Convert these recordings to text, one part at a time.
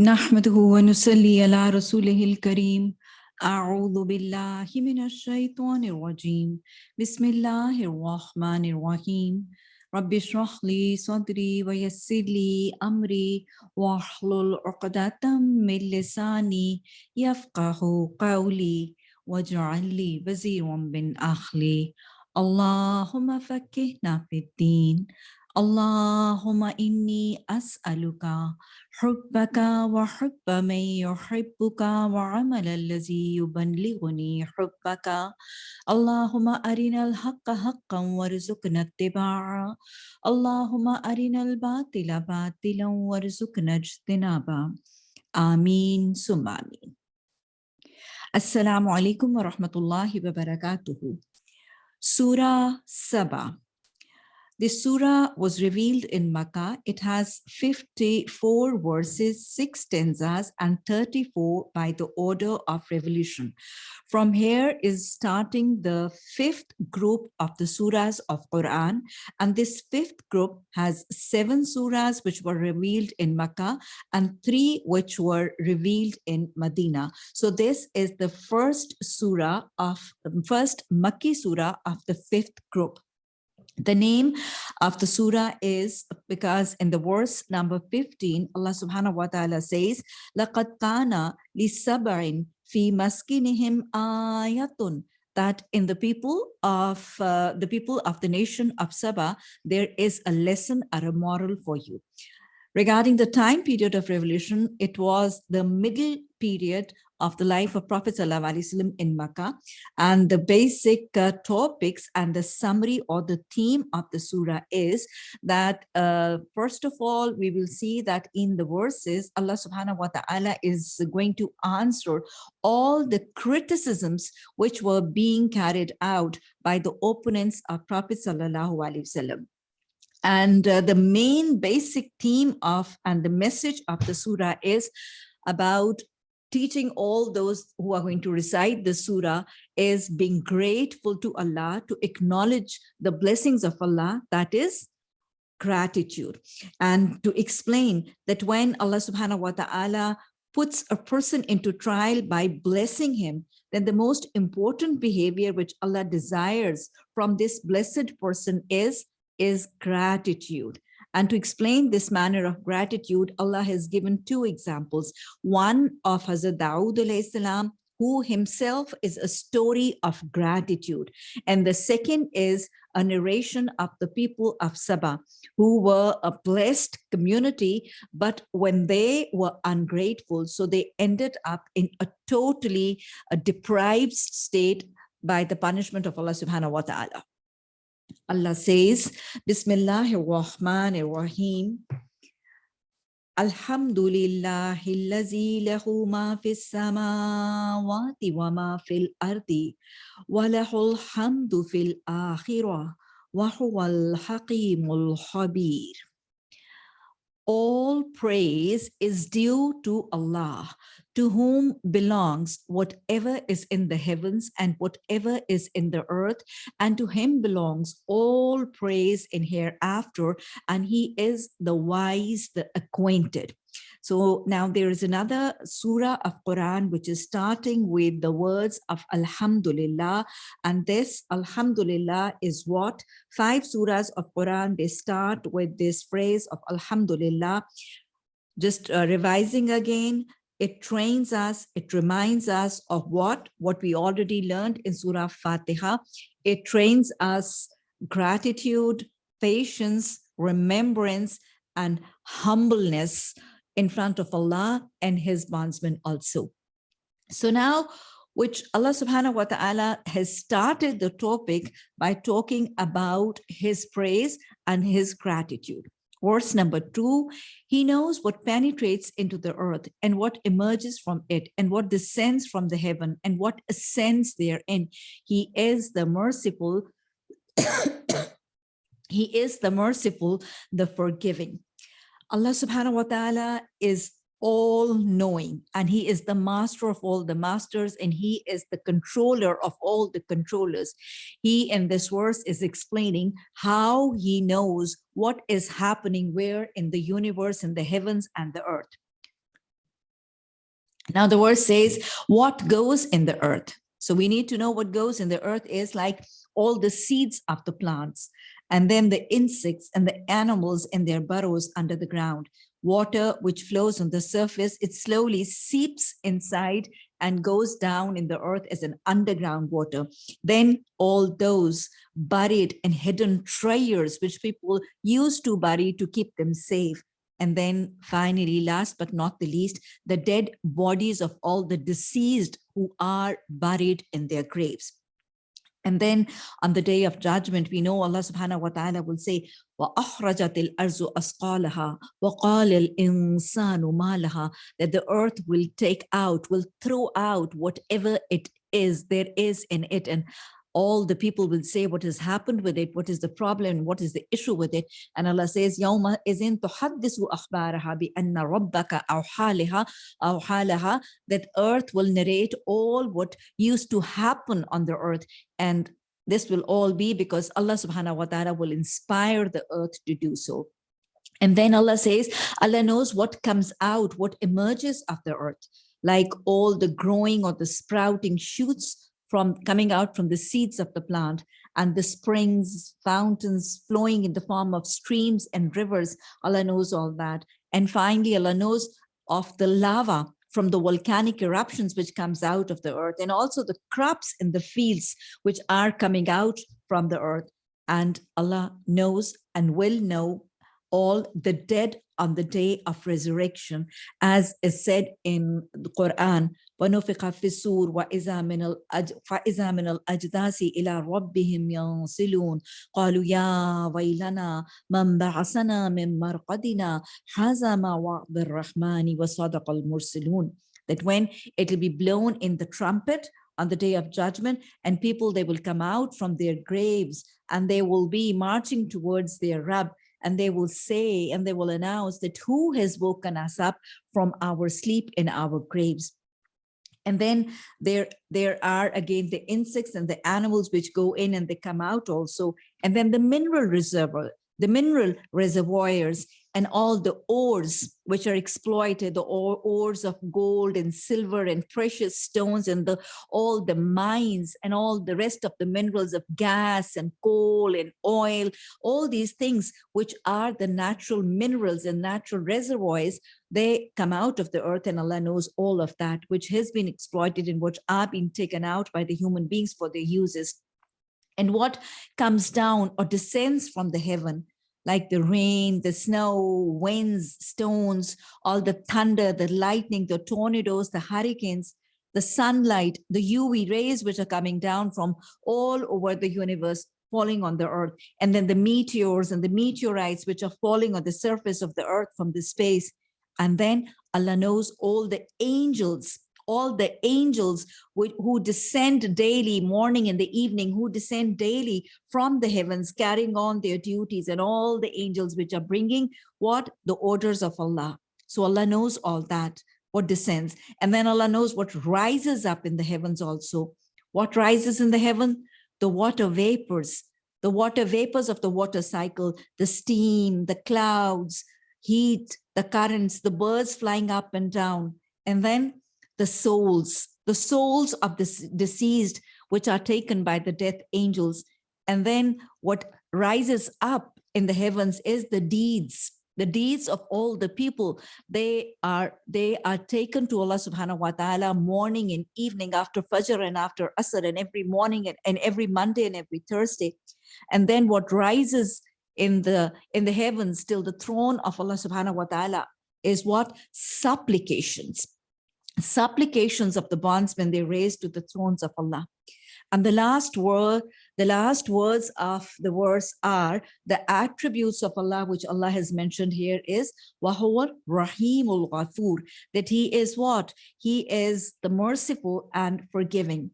نحمده ونصلي على رسوله الكريم. أعوذ بالله من الشيطان الرجيم. بسم الله الرحمن الرحيم. رب اشرح لي صدري ويسر لي أمري واحلل عقدة من لساني يفقه قولي واجعل لي وزيرا من أخلي اللهم فكهنا في الدين. اللهم إني أسألك حبك وحب من يحبك وعمل الذي يبلغني حبك. اللهم أرنا الحق حقا وارزقنا اتباعه. اللهم أرنا الباطل باطلا وارزقنا اجتنابه. آمين ثم آمين. السلام عليكم ورحمة الله وبركاته. Surah Saba The surah was revealed in Makkah. It has 54 verses, 6 stanzas, and 34 by the order of revolution. From here is starting the fifth group of the surahs of Quran. And this fifth group has seven surahs which were revealed in Makkah and three which were revealed in Medina. So this is the first surah of first Makki surah of the fifth group. The name of the surah is because in the verse number 15, Allah subhanahu wa ta'ala says, لَقَدْ كَانَ لِسَبْعٍ فِي مَسْكِنِهِمْ آيَةٌ that in the people of uh, the people of the nation of Saba, there is a lesson or a moral for you. Regarding the time period of revolution, it was the middle period of the life of Prophet ﷺ in Makkah. And the basic uh, topics and the summary or the theme of the surah is that, uh, first of all, we will see that in the verses, Allah subhanahu wa ta'ala is going to answer all the criticisms which were being carried out by the opponents of Prophet Sallallahu and uh, the main basic theme of and the message of the surah is about teaching all those who are going to recite the surah is being grateful to Allah, to acknowledge the blessings of Allah, that is gratitude. And to explain that when Allah subhanahu wa ta'ala puts a person into trial by blessing him, then the most important behavior which Allah desires from this blessed person is is gratitude. And to explain this manner of gratitude, Allah has given two examples. One of Hazrat Dawood who himself is a story of gratitude. And the second is a narration of the people of Saba, who were a blessed community, but when they were ungrateful, so they ended up in a totally a deprived state by the punishment of Allah subhanahu wa ta'ala. Allah says, Bismillahir Rahmanir Rahim. Alhamdulillahi allazi lahu ma fis samawati wa ma fil ardi wa lahul hamdu fil akhirah wa huwal haqimul khabir. All praise is due to Allah, to whom belongs whatever is in the heavens and whatever is in the earth, and to him belongs all praise in hereafter, and he is the wise, the acquainted. So now there is another surah of Quran which is starting with the words of Alhamdulillah. And this Alhamdulillah is what five surahs of Quran, they start with this phrase of Alhamdulillah. Just uh, revising again, it trains us, it reminds us of what, what we already learned in Surah Fatiha. It trains us gratitude, patience, remembrance, and humbleness in front of Allah and his bondsmen also. So now, which Allah subhanahu wa ta'ala has started the topic by talking about his praise and his gratitude. Verse number two, he knows what penetrates into the earth and what emerges from it and what descends from the heaven and what ascends therein. He is the merciful, he is the merciful, the forgiving. Allah subhanahu wa ta'ala is all knowing and he is the master of all the masters and he is the controller of all the controllers. He in this verse is explaining how he knows what is happening where in the universe, in the heavens and the earth. Now the verse says, what goes in the earth? So we need to know what goes in the earth is like all the seeds of the plants, and then the insects and the animals in their burrows under the ground. Water which flows on the surface, it slowly seeps inside and goes down in the earth as an underground water. Then all those buried and hidden treasures which people used to bury to keep them safe. And then finally, last but not the least, the dead bodies of all the deceased who are buried in their graves. And then on the day of judgment, we know Allah subhanahu wa ta'ala will say, وَأَخْرَجَتِ الْأَرْضُ أَسْقَالَهَا وَقَالَ الْإِنسَانُ مَا لَهَا That the earth will take out, will throw out whatever it is, there is in it. And all the people will say what has happened with it, what is the problem, what is the issue with it. And Allah says, يَوْمَ إِذٍ تُحَدِّثُ أَخْبَارَهَا بِأَنَّ رَبَّكَ أَوْحَالِهَا أَوْحَالَهَا That earth will narrate all what used to happen on the earth. And this will all be because Allah subhanahu wa ta'ala will inspire the earth to do so. And then Allah says, Allah knows what comes out, what emerges of the earth, like all the growing or the sprouting shoots from coming out from the seeds of the plant and the springs, fountains flowing in the form of streams and rivers. Allah knows all that. And finally, Allah knows of the lava from the volcanic eruptions which comes out of the earth and also the crops in the fields which are coming out from the earth. And Allah knows and will know all the dead on the day of resurrection, as is said in the Quran, ونفق في السور وإذا من الأج... فإذا من الأجداث إلى ربهم ينصلون قالوا يا ويلنا من بعثنا من مرقدنا هذا ما وعد الرحمن وصدق المرسلون that when it will be blown in the trumpet on the day of judgment and people they will come out from their graves and they will be marching towards their Rabb and they will say and they will announce that who has woken us up from our sleep in our graves. And then there, there are again the insects and the animals which go in and they come out also. And then the mineral reservoir, the mineral reservoirs and all the ores which are exploited, the ores of gold and silver and precious stones and the all the mines and all the rest of the minerals of gas and coal and oil, all these things which are the natural minerals and natural reservoirs, they come out of the earth and Allah knows all of that, which has been exploited and which are being taken out by the human beings for their uses. And what comes down or descends from the heaven like the rain, the snow, winds, stones, all the thunder, the lightning, the tornadoes, the hurricanes, the sunlight, the UV rays which are coming down from all over the universe falling on the earth, and then the meteors and the meteorites which are falling on the surface of the earth from the space. And then Allah knows all the angels all the angels who descend daily, morning and the evening, who descend daily from the heavens, carrying on their duties, and all the angels which are bringing what? The orders of Allah. So Allah knows all that, what descends. And then Allah knows what rises up in the heavens also. What rises in the heaven? The water vapors, the water vapors of the water cycle, the steam, the clouds, heat, the currents, the birds flying up and down. And then the souls, the souls of the deceased, which are taken by the death angels. And then what rises up in the heavens is the deeds, the deeds of all the people. They are they are taken to Allah subhanahu wa ta'ala morning and evening after Fajr and after Asr and every morning and, and every Monday and every Thursday. And then what rises in the in the heavens till the throne of Allah subhanahu wa ta'ala is what supplications supplications of the bondsmen they raised to the thrones of Allah. And the last word, the last words of the verse are the attributes of Allah, which Allah has mentioned here is Wahuwa Rahimul Ghafur, that He is what? He is the merciful and forgiving.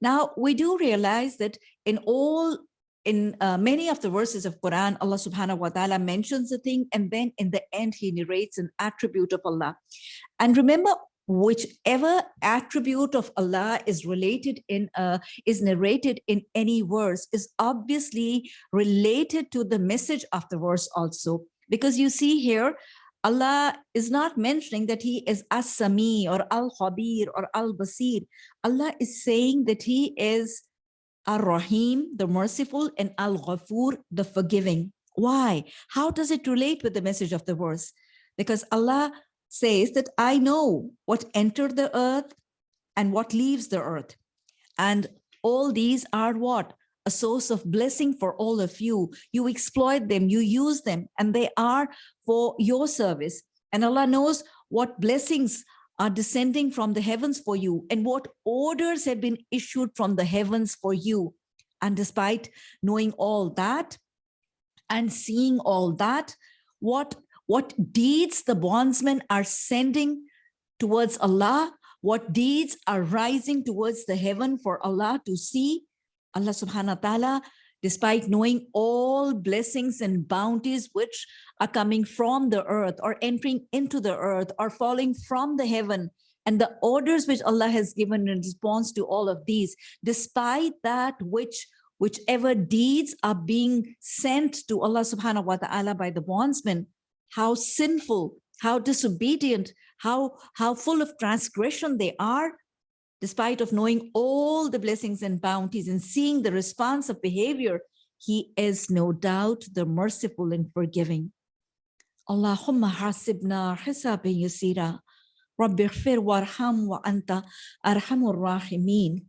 Now, we do realize that in all in uh, many of the verses of Quran, Allah subhanahu wa ta'ala mentions a thing and then in the end he narrates an attribute of Allah. And remember, whichever attribute of Allah is related in uh, is narrated in any verse is obviously related to the message of the verse also because you see here Allah is not mentioning that he is as-sami or al-khabir or al-basir. Allah is saying that he is ar-rahim, the merciful, and al-ghafur, the forgiving. Why? How does it relate with the message of the verse? Because Allah says that I know what entered the earth and what leaves the earth. And all these are what? A source of blessing for all of you. You exploit them, you use them, and they are for your service. And Allah knows what blessings are descending from the heavens for you and what orders have been issued from the heavens for you. And despite knowing all that and seeing all that, what, what deeds the bondsmen are sending towards Allah, what deeds are rising towards the heaven for Allah to see, Allah subhanahu wa ta'ala, despite knowing all blessings and bounties which are coming from the earth or entering into the earth or falling from the heaven and the orders which Allah has given in response to all of these, despite that which whichever deeds are being sent to Allah subhanahu wa ta'ala by the bondsmen, how sinful, how disobedient, how, how full of transgression they are, despite of knowing all the blessings and bounties and seeing the response of behavior, he is no doubt the merciful and forgiving. Allahumma hasibna hisabi yasira. Rabbi ighfir warham wa anta arhamur rahimin.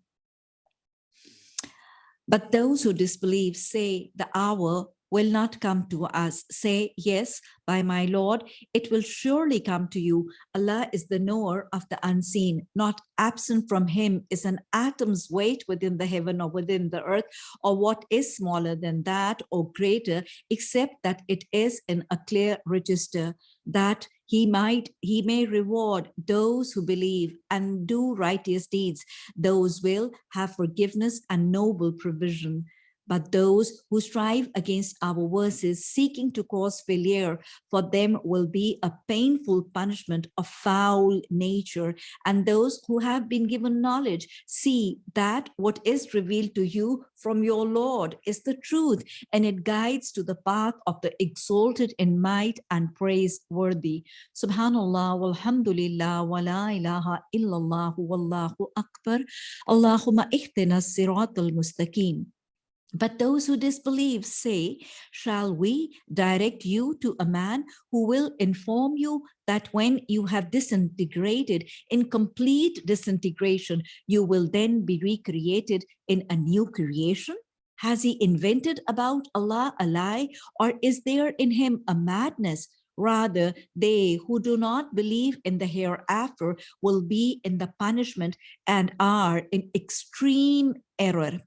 But those who disbelieve say the hour will not come to us. Say, yes, by my Lord, it will surely come to you. Allah is the knower of the unseen. Not absent from him is an atom's weight within the heaven or within the earth, or what is smaller than that or greater, except that it is in a clear register that he might he may reward those who believe and do righteous deeds those will have forgiveness and noble provision but those who strive against our verses seeking to cause failure for them will be a painful punishment of foul nature. And those who have been given knowledge see that what is revealed to you from your lord is the truth and it guides to the path of the exalted in might and praiseworthy. Subhanallah walhamdulillah wa la ilaha illallah wallahu akbar. Allahumma ihtina siratal mustaqim but those who disbelieve say, shall we direct you to a man who will inform you that when you have disintegrated in complete disintegration, you will then be recreated in a new creation? Has he invented about Allah a lie or is there in him a madness? Rather, they who do not believe in the hereafter will be in the punishment and are in extreme error.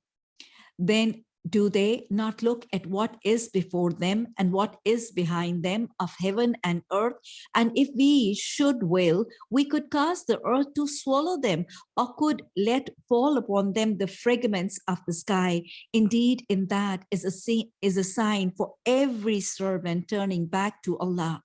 Then do they not look at what is before them and what is behind them of heaven and earth? And if we should will, we could cause the earth to swallow them or could let fall upon them the fragments of the sky. Indeed, in that is a, is a sign for every servant turning back to Allah.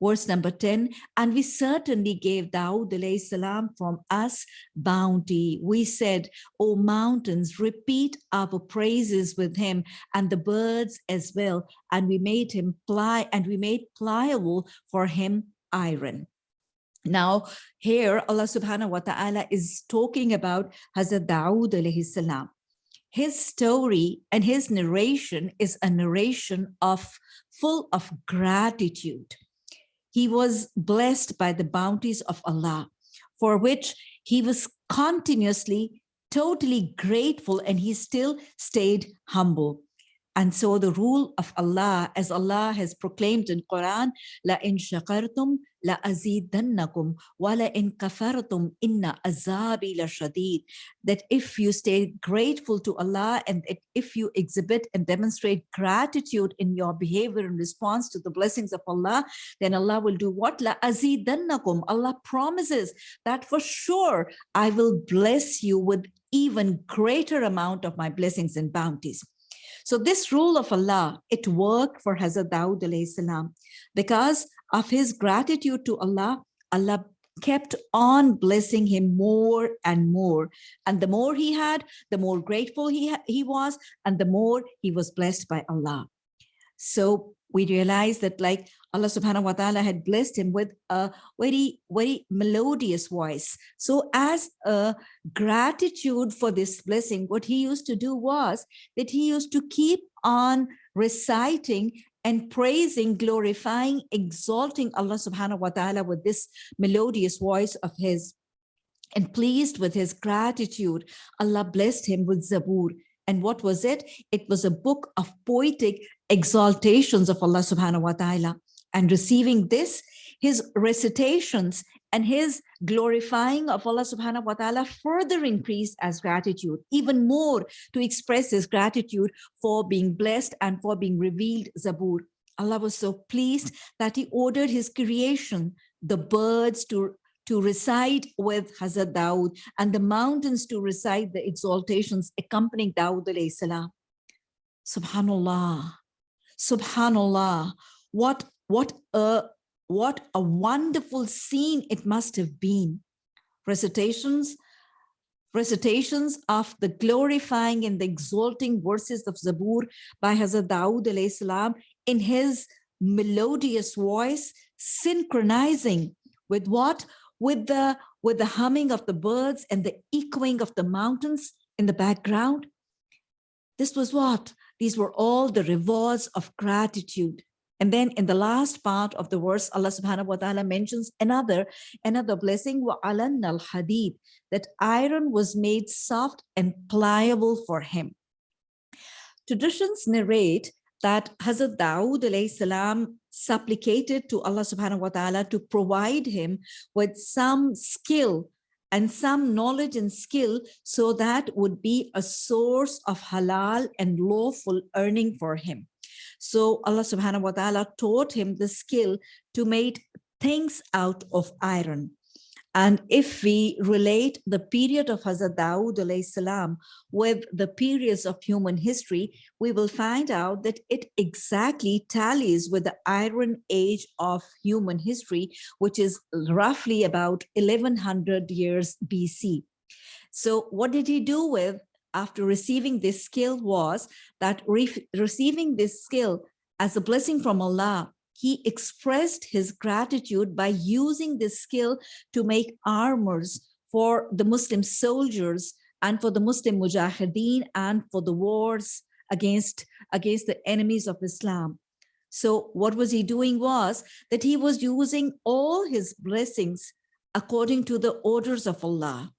Verse number 10, and we certainly gave Dawood salam from us bounty. We said, O mountains, repeat our praises with him and the birds as well. And we made him ply and we made pliable for him iron. Now, here Allah subhanahu wa ta'ala is talking about Hazrat alayhi salam. His story and his narration is a narration of full of gratitude he was blessed by the bounties of Allah, for which he was continuously totally grateful and he still stayed humble. And so the rule of Allah, as Allah has proclaimed in Quran, la in shakartum in kafartum inna azabi la shadid. That if you stay grateful to Allah and if you exhibit and demonstrate gratitude in your behavior in response to the blessings of Allah, then Allah will do what? La azidannakum. Allah promises that for sure I will bless you with even greater amount of my blessings and bounties. So this rule of Allah, it worked for Hazrat Dawood salam because of his gratitude to Allah, Allah kept on blessing him more and more. And the more he had, the more grateful he, he was, and the more he was blessed by Allah. So we realize that like Allah subhanahu wa ta'ala had blessed him with a very, very melodious voice. So as a gratitude for this blessing, what he used to do was that he used to keep on reciting and praising, glorifying, exalting Allah subhanahu wa ta'ala with this melodious voice of his. And pleased with his gratitude, Allah blessed him with Zabur. And what was it? It was a book of poetic exaltations of Allah subhanahu wa ta'ala. And receiving this, his recitations and his glorifying of Allah subhanahu wa ta'ala further increased as gratitude, even more to express his gratitude for being blessed and for being revealed Zabur. Allah was so pleased that he ordered his creation, the birds to, to reside with Hazrat Dawood and the mountains to recite the exaltations accompanying Dawood alayhi salam. Subhanallah, Subhanallah, what, what a what a wonderful scene it must have been. Recitations, recitations of the glorifying and the exalting verses of Zabur by Hazrat Dawood salam in his melodious voice, synchronizing with what? With the, with the humming of the birds and the echoing of the mountains in the background. This was what? These were all the rewards of gratitude. And then in the last part of the verse, Allah subhanahu wa ta'ala mentions another, another blessing, وَعَلَنَّ الْحَدِيدِ that iron was made soft and pliable for him. Traditions narrate that Hazrat Dawood salam supplicated to Allah subhanahu wa ta'ala to provide him with some skill and some knowledge and skill so that would be a source of halal and lawful earning for him. So Allah subhanahu wa ta'ala taught him the skill to make things out of iron. And if we relate the period of Hazrat Dawood salam with the periods of human history, we will find out that it exactly tallies with the Iron Age of human history, which is roughly about 1100 years BC. So what did he do with after receiving this skill was that re receiving this skill as a blessing from Allah, he expressed his gratitude by using this skill to make armors for the Muslim soldiers and for the Muslim mujahideen and for the wars against, against the enemies of Islam. So what was he doing was that he was using all his blessings according to the orders of Allah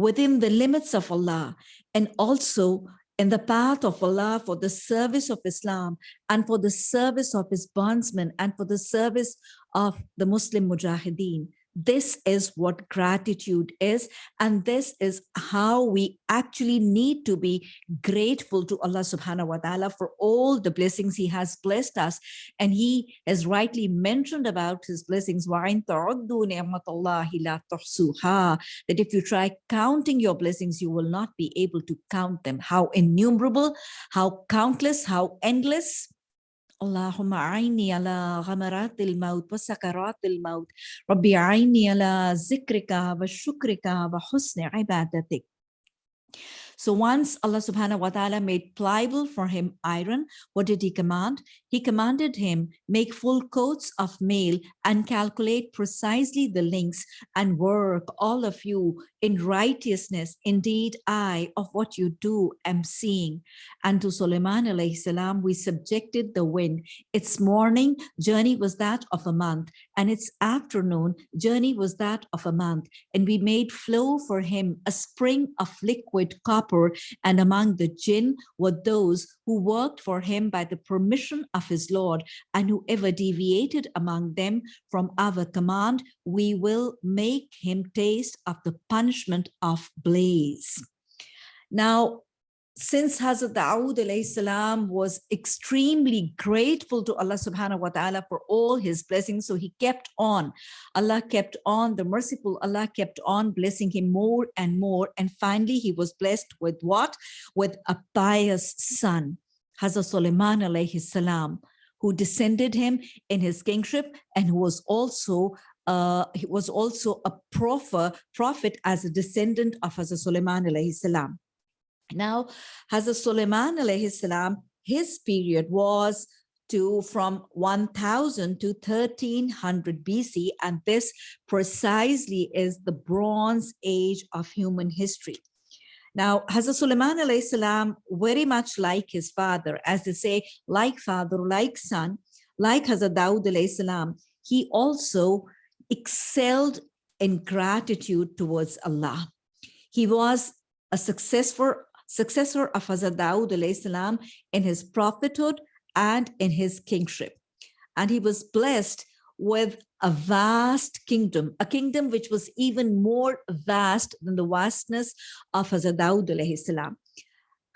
within the limits of Allah and also in the path of Allah for the service of Islam and for the service of his bondsmen and for the service of the Muslim mujahideen. This is what gratitude is. And this is how we actually need to be grateful to Allah subhanahu wa ta'ala for all the blessings he has blessed us. And he has rightly mentioned about his blessings, that if you try counting your blessings, you will not be able to count them. How innumerable, how countless, how endless. اللهم أعني على غمرات الموت وسكرات الموت. ربي أعني على ذكرك وشكرك وحسن عبادتك. So once Allah subhanahu wa ta'ala made pliable for him iron, what did he command? He commanded him make full coats of mail and calculate precisely the links and work all of you in righteousness. Indeed, I of what you do am seeing. And to Sulaiman alayhi salam, we subjected the wind. Its morning journey was that of a month and its afternoon journey was that of a month. And we made flow for him a spring of liquid copper and among the jinn were those who worked for him by the permission of his Lord, and whoever deviated among them from our command, we will make him taste of the punishment of blaze. Now, since Hazrat Dawood salam was extremely grateful to Allah subhanahu wa ta'ala for all his blessings, so he kept on. Allah kept on, the merciful Allah kept on blessing him more and more. And finally, he was blessed with what? With a pious son, Hazrat Sulaiman alayhi salam, who descended him in his kingship and who was also uh, he was also a prophet, prophet as a descendant of Hazrat Sulaiman alayhi salam. Now, Hazrat Suleiman alayhi salam, his period was to from 1000 to 1300 BC. And this precisely is the Bronze Age of human history. Now, Hazrat Sulaiman alayhi salam, very much like his father, as they say, like father, like son, like Hazrat Dawood alayhi salam, he also excelled in gratitude towards Allah. He was a successful successor of Hazrat Dawood salam in his prophethood and in his kingship. And he was blessed with a vast kingdom, a kingdom which was even more vast than the vastness of Hazrat Dawood salam.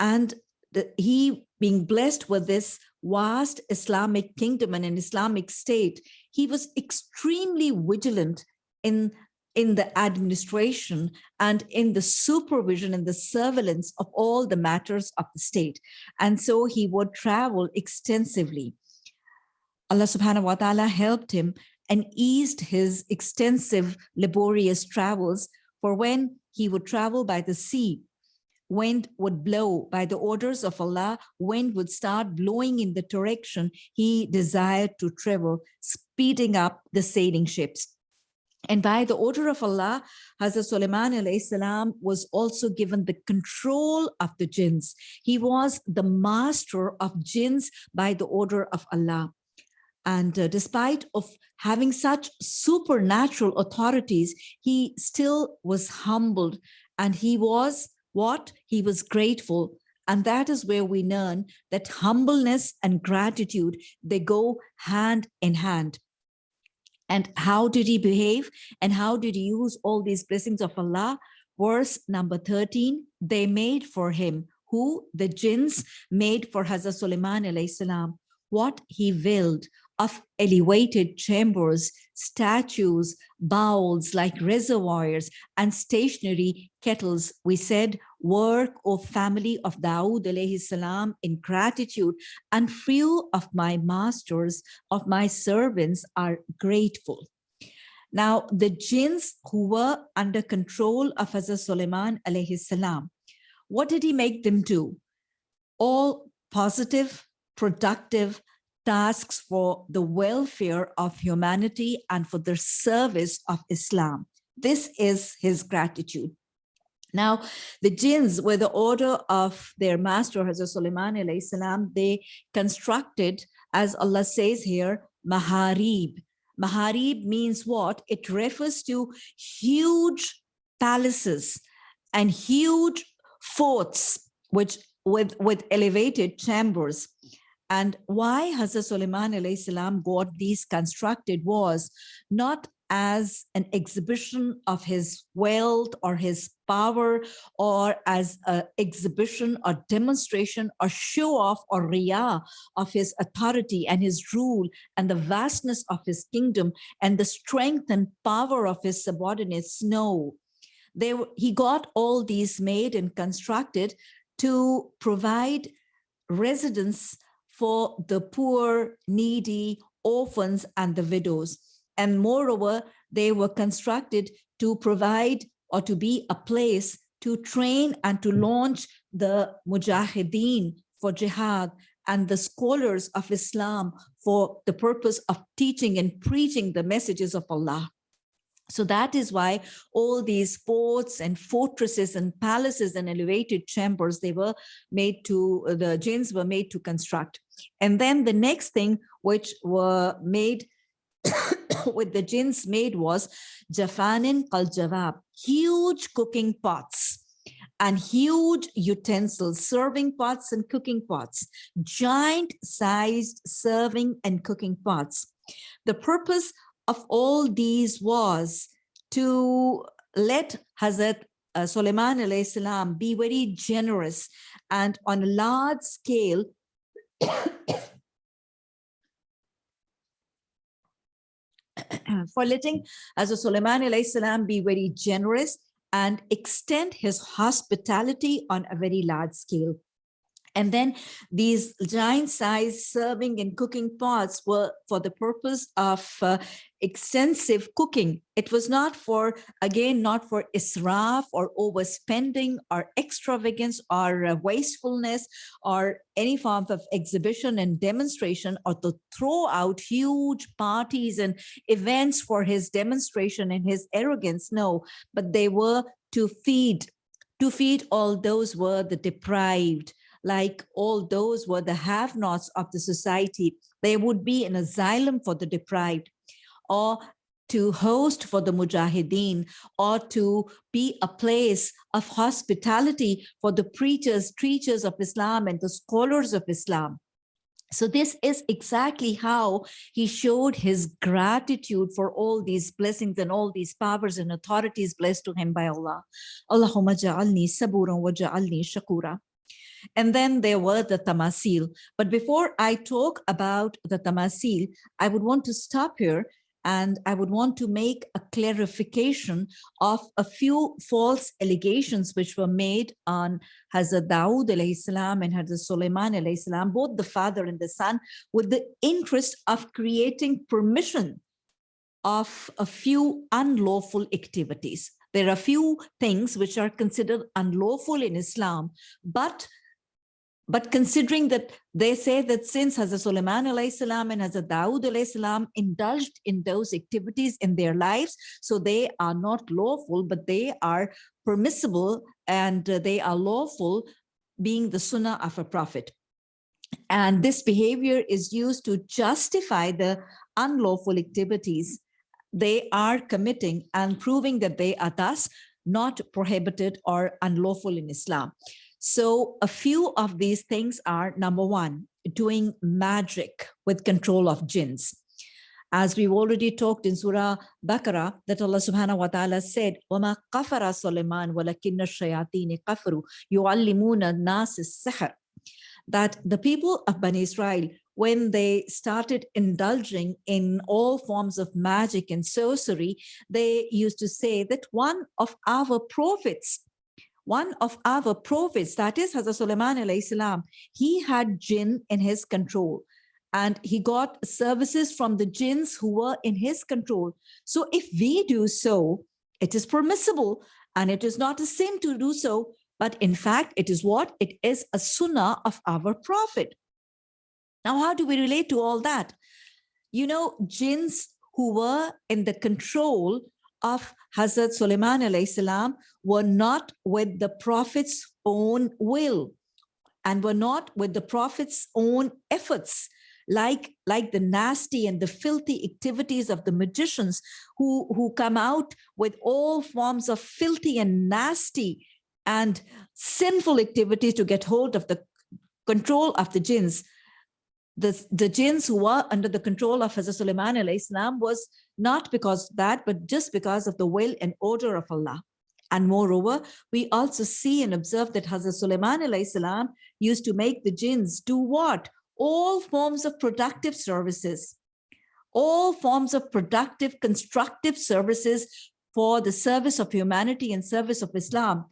And the, he being blessed with this vast Islamic kingdom and an Islamic state, he was extremely vigilant in in the administration and in the supervision and the surveillance of all the matters of the state. And so he would travel extensively. Allah subhanahu wa ta'ala helped him and eased his extensive laborious travels for when he would travel by the sea, wind would blow by the orders of Allah, wind would start blowing in the direction he desired to travel, speeding up the sailing ships. And by the order of Allah, Hazrat Sulaiman was also given the control of the jinns. He was the master of jinns by the order of Allah. And uh, despite of having such supernatural authorities, he still was humbled and he was what? He was grateful. And that is where we learn that humbleness and gratitude, they go hand in hand and how did he behave? And how did he use all these blessings of Allah? Verse number 13, they made for him who? The jinns made for Hazrat Sulaiman what he willed of elevated chambers, statues, bowls like reservoirs and stationary kettles. We said, work, O family of Dawood alayhi salam, in gratitude, and few of my masters, of my servants are grateful. Now, the jinns who were under control of Hazrat Suleiman alayhi salam, what did he make them do? All positive, productive, tasks for the welfare of humanity and for the service of Islam. This is his gratitude. Now, the jinns were the order of their master, Hazrat Sulaiman salam, they constructed, as Allah says here, maharib. Maharib means what? It refers to huge palaces and huge forts which with, with elevated chambers. And why Hazrat Sulaiman salam got these constructed was not as an exhibition of his wealth or his power or as an exhibition or demonstration or show off or riyah of his authority and his rule and the vastness of his kingdom and the strength and power of his subordinates. No, they, he got all these made and constructed to provide residence for the poor, needy, orphans, and the widows. And moreover, they were constructed to provide or to be a place to train and to launch the mujahideen for jihad and the scholars of Islam for the purpose of teaching and preaching the messages of Allah. So that is why all these forts and fortresses and palaces and elevated chambers, they were made to, the jinns were made to construct. And then the next thing which were made with the jinns made was Jafanin kal Jawab, huge cooking pots and huge utensils, serving pots and cooking pots, giant sized serving and cooking pots. The purpose of all these was to let Hazrat uh, Suleiman salam be very generous and on a large scale for letting Hazrat Suleiman salam be very generous and extend his hospitality on a very large scale. And then these giant size serving and cooking pots were for the purpose of uh, extensive cooking. It was not for, again, not for israf or overspending or extravagance or uh, wastefulness or any form of exhibition and demonstration or to throw out huge parties and events for his demonstration and his arrogance. No, but they were to feed, to feed all those were the deprived, like all those were the have-nots of the society. There would be an asylum for the deprived or to host for the mujahideen or to be a place of hospitality for the preachers, teachers of Islam and the scholars of Islam. So this is exactly how he showed his gratitude for all these blessings and all these powers and authorities blessed to him by Allah. Allahumma ja'alni saburan wa ja'alni shakura. And then there were the tamasil. But before I talk about the tamasil, I would want to stop here and I would want to make a clarification of a few false allegations which were made on Hazrat Dawood salam and Hazrat Sulaiman salam, both the father and the son, with the interest of creating permission of a few unlawful activities. There are a few things which are considered unlawful in Islam, but but considering that they say that since Hazrat Sulaiman salam and Hazrat Dawood salam indulged in those activities in their lives, so they are not lawful, but they are permissible and they are lawful being the sunnah of a prophet. And this behavior is used to justify the unlawful activities they are committing and proving that they are thus not prohibited or unlawful in Islam. So a few of these things are number one, doing magic with control of jinns. As we've already talked in Surah Baqarah, that Allah subhanahu wa ta'ala said, وَمَا قَفَرَ سُلَيْمَانَ وَلَكِنَّ الشَّيَاطِينِ قَفَرُوا يُعَلِّمُونَ النَّاسِ السِّحْرَ That the people of Bani Israel, when they started indulging in all forms of magic and sorcery, they used to say that one of our prophets one of our prophets, that is Hazrat Sulaiman salam, he had jinn in his control and he got services from the jinns who were in his control. So if we do so, it is permissible and it is not a sin to do so, but in fact, it is what? It is a sunnah of our prophet. Now, how do we relate to all that? You know, jinns who were in the control of Hazrat Sulaiman salam were not with the prophet's own will and were not with the prophet's own efforts like like the nasty and the filthy activities of the magicians who who come out with all forms of filthy and nasty and sinful activities to get hold of the control of the jinns. The, the jinns who were under the control of Hazrat Sulaiman salam was not because that, but just because of the will and order of Allah. And moreover, we also see and observe that Hazrat Sulaiman used to make the jinns do what? All forms of productive services, all forms of productive, constructive services for the service of humanity and service of Islam.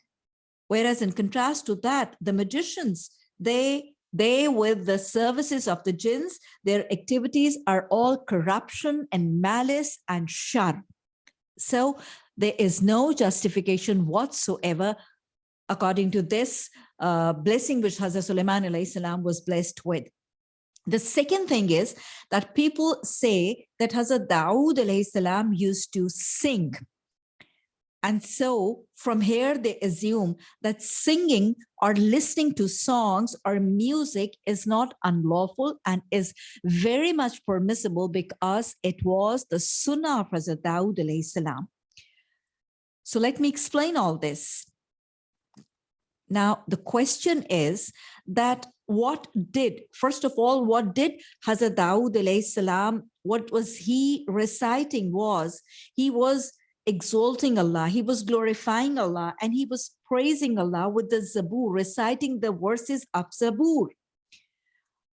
Whereas in contrast to that, the magicians, they they, with the services of the jinns, their activities are all corruption and malice and shar. So there is no justification whatsoever according to this uh, blessing which Hazrat Sulaiman salam was blessed with. The second thing is that people say that Hazrat Dawood salam used to sing and so from here, they assume that singing or listening to songs or music is not unlawful and is very much permissible because it was the sunnah of Hazrat Dawood salam. So let me explain all this. Now, the question is that what did, first of all, what did Hazrat Dawood salam, what was he reciting was, he was exalting Allah, he was glorifying Allah, and he was praising Allah with the Zabur, reciting the verses of Zabur,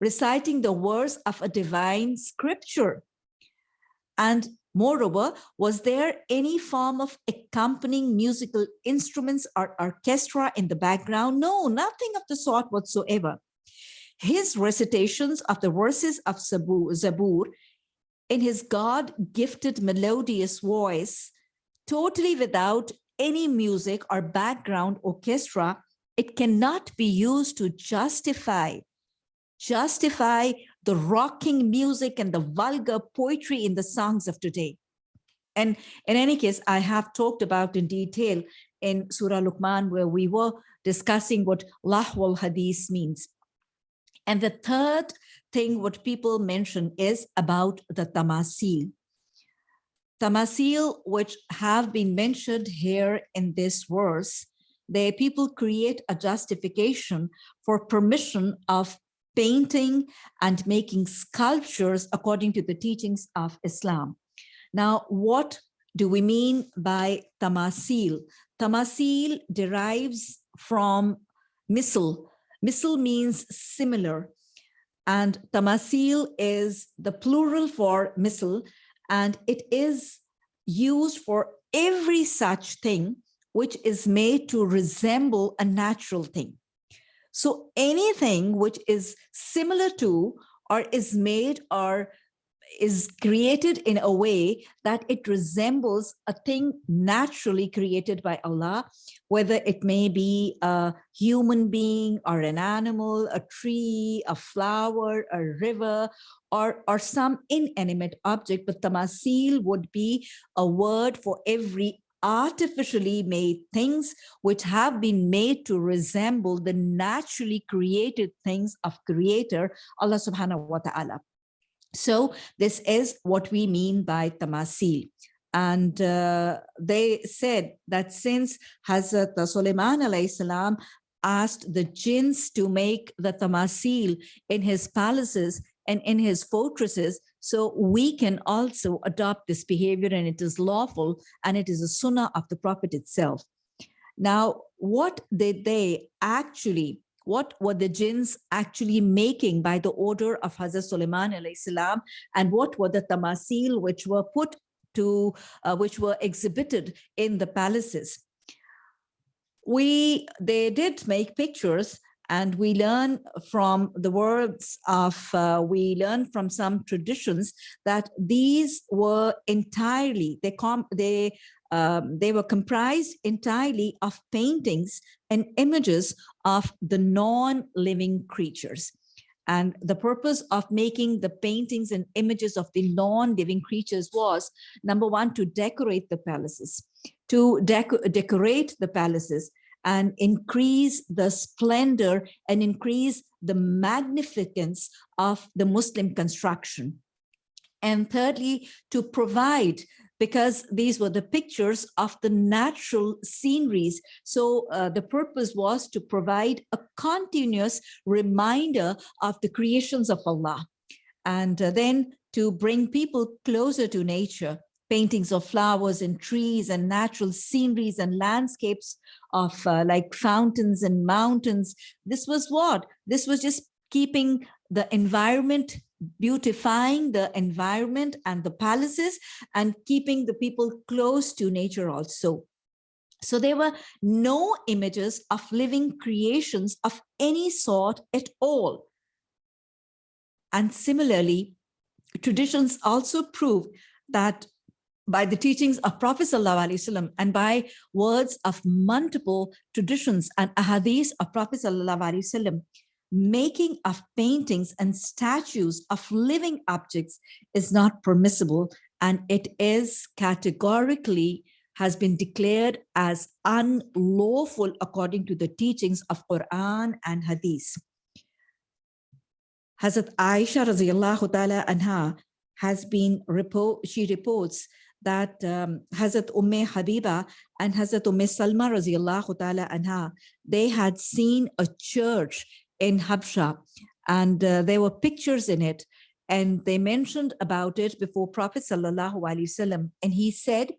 reciting the words of a divine scripture. And moreover, was there any form of accompanying musical instruments or orchestra in the background? No, nothing of the sort whatsoever. his recitations of the verses of Zabur, in his God-gifted melodious voice, totally without any music or background orchestra, it cannot be used to justify justify the rocking music and the vulgar poetry in the songs of today. And in any case, I have talked about in detail in Surah Luqman, where we were discussing what lahwal hadith means. And the third thing what people mention is about the tamasil. Tamasil, which have been mentioned here in this verse, the people create a justification for permission of painting and making sculptures according to the teachings of Islam. Now, what do we mean by tamasil? Tamasil derives from misl. Misl means similar. And tamasil is the plural for misl, and it is used for every such thing which is made to resemble a natural thing. So anything which is similar to or is made or is created in a way that it resembles a thing naturally created by Allah, whether it may be a human being or an animal, a tree, a flower, a river, or, or some inanimate object, but tamasil would be a word for every artificially made things which have been made to resemble the naturally created things of creator Allah subhanahu wa ta'ala. So this is what we mean by tamasil. And uh, they said that since Hazrat Sulaiman salam asked the jinns to make the tamasil in his palaces and in his fortresses, so we can also adopt this behavior and it is lawful and it is a sunnah of the prophet itself. Now, what did they actually, what were the jinns actually making by the order of Hazrat Sulaiman and what were the tamasil which were put to, uh, which were exhibited in the palaces? We, they did make pictures and we learn from the words of, uh, we learn from some traditions that these were entirely, they, com they, um, they were comprised entirely of paintings and images of the non-living creatures. And the purpose of making the paintings and images of the non-living creatures was, number one, to decorate the palaces, to deco decorate the palaces and increase the splendor and increase the magnificence of the Muslim construction. And thirdly, to provide because these were the pictures of the natural sceneries. So uh, the purpose was to provide a continuous reminder of the creations of Allah. And uh, then to bring people closer to nature, paintings of flowers and trees and natural sceneries and landscapes of uh, like fountains and mountains. This was what? This was just keeping the environment, beautifying the environment and the palaces and keeping the people close to nature also. So there were no images of living creations of any sort at all. And similarly, traditions also prove that by the teachings of Prophet ﷺ and by words of multiple traditions and ahadith of Prophet ﷺ, making of paintings and statues of living objects is not permissible and it is categorically has been declared as unlawful according to the teachings of Quran and Hadith. Hazrat Aisha radiallahu ta'ala anha has been, she reports that um, Hazrat Umm Habiba and Hazrat Umm Salma radiallahu ta'ala anha, they had seen a church in Habsha and uh, there were pictures in it and they mentioned about it before Prophet wasallam and he said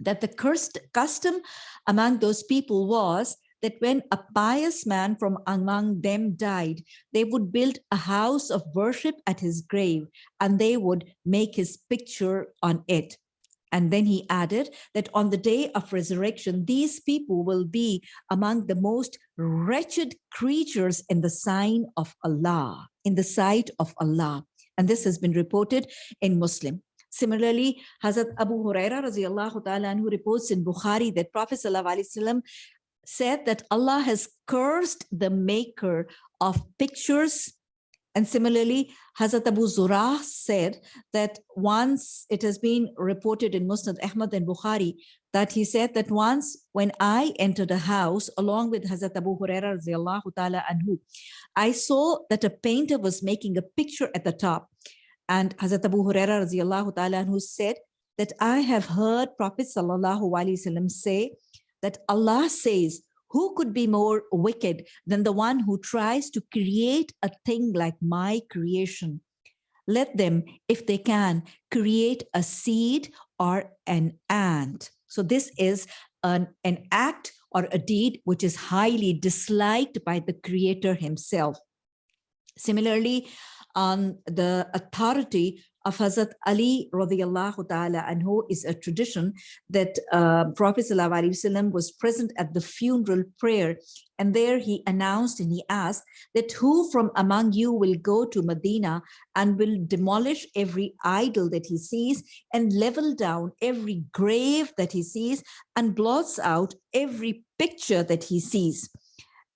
that the cursed custom among those people was that when a pious man from among them died, they would build a house of worship at his grave and they would make his picture on it. And then he added that on the day of resurrection, these people will be among the most wretched creatures in the sign of Allah, in the sight of Allah. And this has been reported in Muslim. Similarly, Hazrat Abu Huraira radiallahu ta'ala who reports in Bukhari that Prophet said that Allah has cursed the maker of pictures and similarly, Hazrat Abu Zurah said that once it has been reported in Musnad Ahmad and Bukhari that he said that once when I entered a house along with Hazrat Abu Huraira anhu, I saw that a painter was making a picture at the top. And Hazrat Abu Huraira anhu said that I have heard Prophet sallallahu wasallam say that Allah says, who could be more wicked than the one who tries to create a thing like my creation? Let them, if they can, create a seed or an ant. So this is an, an act or a deed which is highly disliked by the creator himself. Similarly, on the authority of Hazrat Ali radiallahu ta'ala anhu is a tradition that uh, Prophet wasallam was present at the funeral prayer. And there he announced and he asked that who from among you will go to Medina and will demolish every idol that he sees and level down every grave that he sees and blots out every picture that he sees.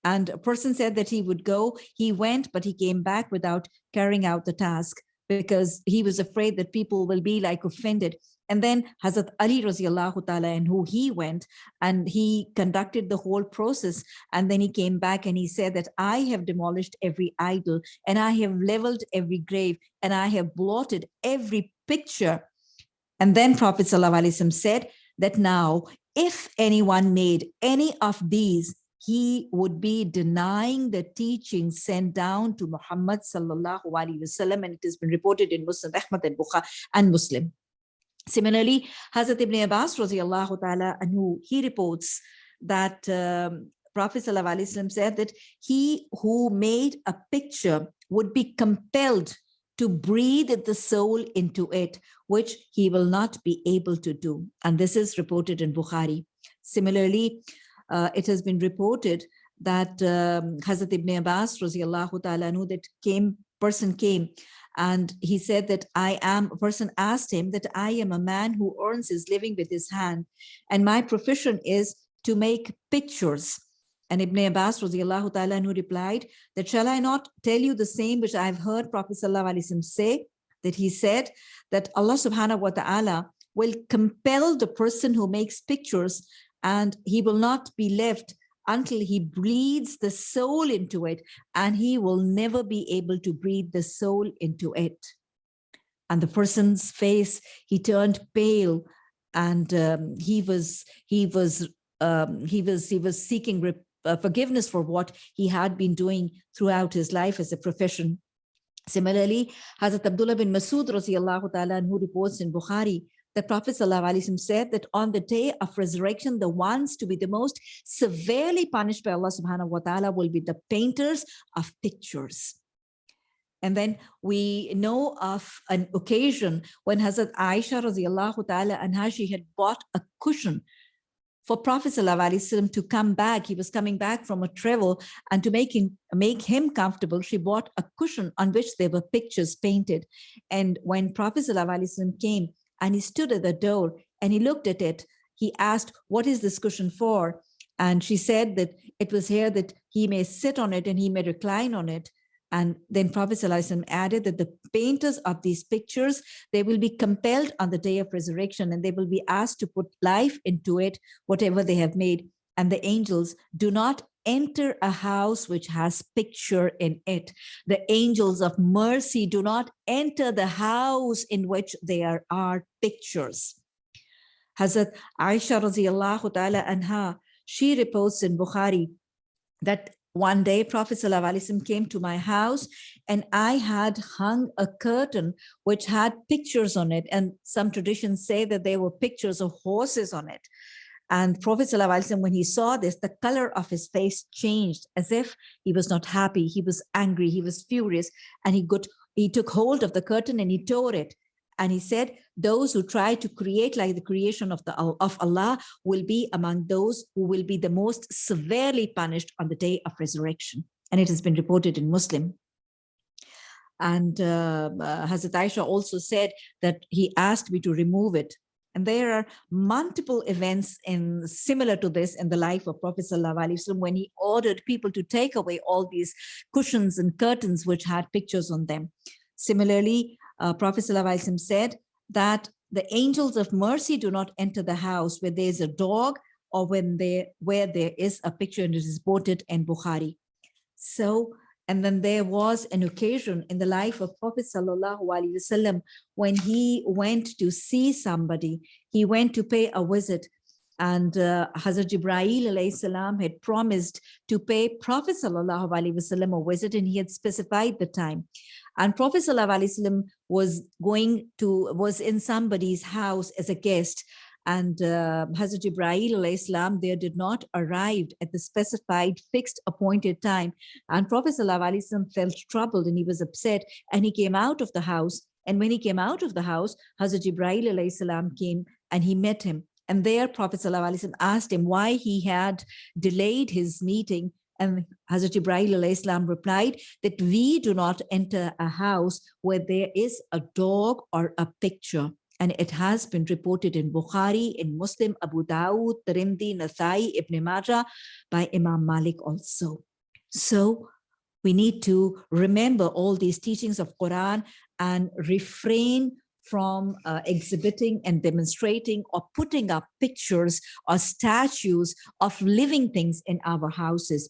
And a person said that he would go, he went, but he came back without carrying out the task because he was afraid that people will be like offended. And then Hazrat Ali radiallahu ta'ala and who he went and he conducted the whole process. And then he came back and he said that I have demolished every idol and I have leveled every grave and I have blotted every picture. And then Prophet Sallallahu said that now if anyone made any of these he would be denying the teaching sent down to Muhammad sallallahu alaihi wasallam, and it has been reported in Musnad Ahmad and Bukhari and Muslim. Similarly, Hazrat Ibn Abbas radiallahu ta'ala anhu, he reports that um, Prophet ﷺ said that he who made a picture would be compelled to breathe the soul into it, which he will not be able to do. And this is reported in Bukhari. Similarly, uh, it has been reported that um, Hazrat Ibn Abbas, radiallahu ta'ala, that came, person came and he said that I am, a person asked him that I am a man who earns his living with his hand and my profession is to make pictures. And Ibn Abbas radiallahu ta'ala replied that shall I not tell you the same which I've heard Prophet sallallahu say that he said that Allah subhanahu wa ta'ala will compel the person who makes pictures and he will not be left until he breathes the soul into it and he will never be able to breathe the soul into it. And the person's face he turned pale and um, he was he was um, he was he was seeking uh, forgiveness for what he had been doing throughout his life as a profession. Similarly hazrat abdullah bin masud ta'ala who reports in bukhari the Prophet ﷺ said that on the day of resurrection, the ones to be the most severely punished by Allah subhanahu wa ta'ala will be the painters of pictures. And then we know of an occasion when Hazrat Aisha radiallahu ta'ala anha, she had bought a cushion for Prophet ﷺ to come back. He was coming back from a travel and to make him, make him comfortable, she bought a cushion on which there were pictures painted. And when Prophet ﷺ came, and he stood at the door and he looked at it. He asked, what is this cushion for? And she said that it was here that he may sit on it and he may recline on it. And then Prophet added that the painters of these pictures, they will be compelled on the day of resurrection and they will be asked to put life into it, whatever they have made. And the angels do not enter a house which has picture in it. The angels of mercy do not enter the house in which there are pictures. Hazrat Aisha radiallahu ta'ala anha, she reports in Bukhari that one day Prophet ﷺ came to my house and I had hung a curtain which had pictures on it. And some traditions say that there were pictures of horses on it. And Prophet ﷺ, when he saw this, the color of his face changed as if he was not happy. He was angry. He was furious. And he got, he took hold of the curtain and he tore it. And he said, those who try to create like the creation of, the, of Allah will be among those who will be the most severely punished on the day of resurrection. And it has been reported in Muslim. And uh, uh, Hazrat Aisha also said that he asked me to remove it. And there are multiple events in similar to this in the life of Prophet Wasallam when he ordered people to take away all these cushions and curtains which had pictures on them. Similarly, uh, Prophet ﷺ said that the angels of mercy do not enter the house where there is a dog or when they where there is a picture and it is quoted in Bukhari. So, and then there was an occasion in the life of Prophet Wasallam when he went to see somebody, he went to pay a visit and uh, Hazrat Jibreel salam had promised to pay Prophet Wasallam a visit and he had specified the time. And Prophet ﷺ was going to, was in somebody's house as a guest and uh, Hazrat Ibrahim Islam there did not arrive at the specified fixed appointed time. And Prophet ﷺ felt troubled and he was upset and he came out of the house. And when he came out of the house, Hazrat Ibrahim salam came and he met him. And there Prophet ﷺ asked him why he had delayed his meeting and Hazrat Ibrahim Islam replied that we do not enter a house where there is a dog or a picture. And it has been reported in Bukhari, in Muslim, Abu Dawud, Tirmidhi, Nasai, Ibn Majah by Imam Malik also. So we need to remember all these teachings of Quran and refrain from uh, exhibiting and demonstrating or putting up pictures or statues of living things in our houses.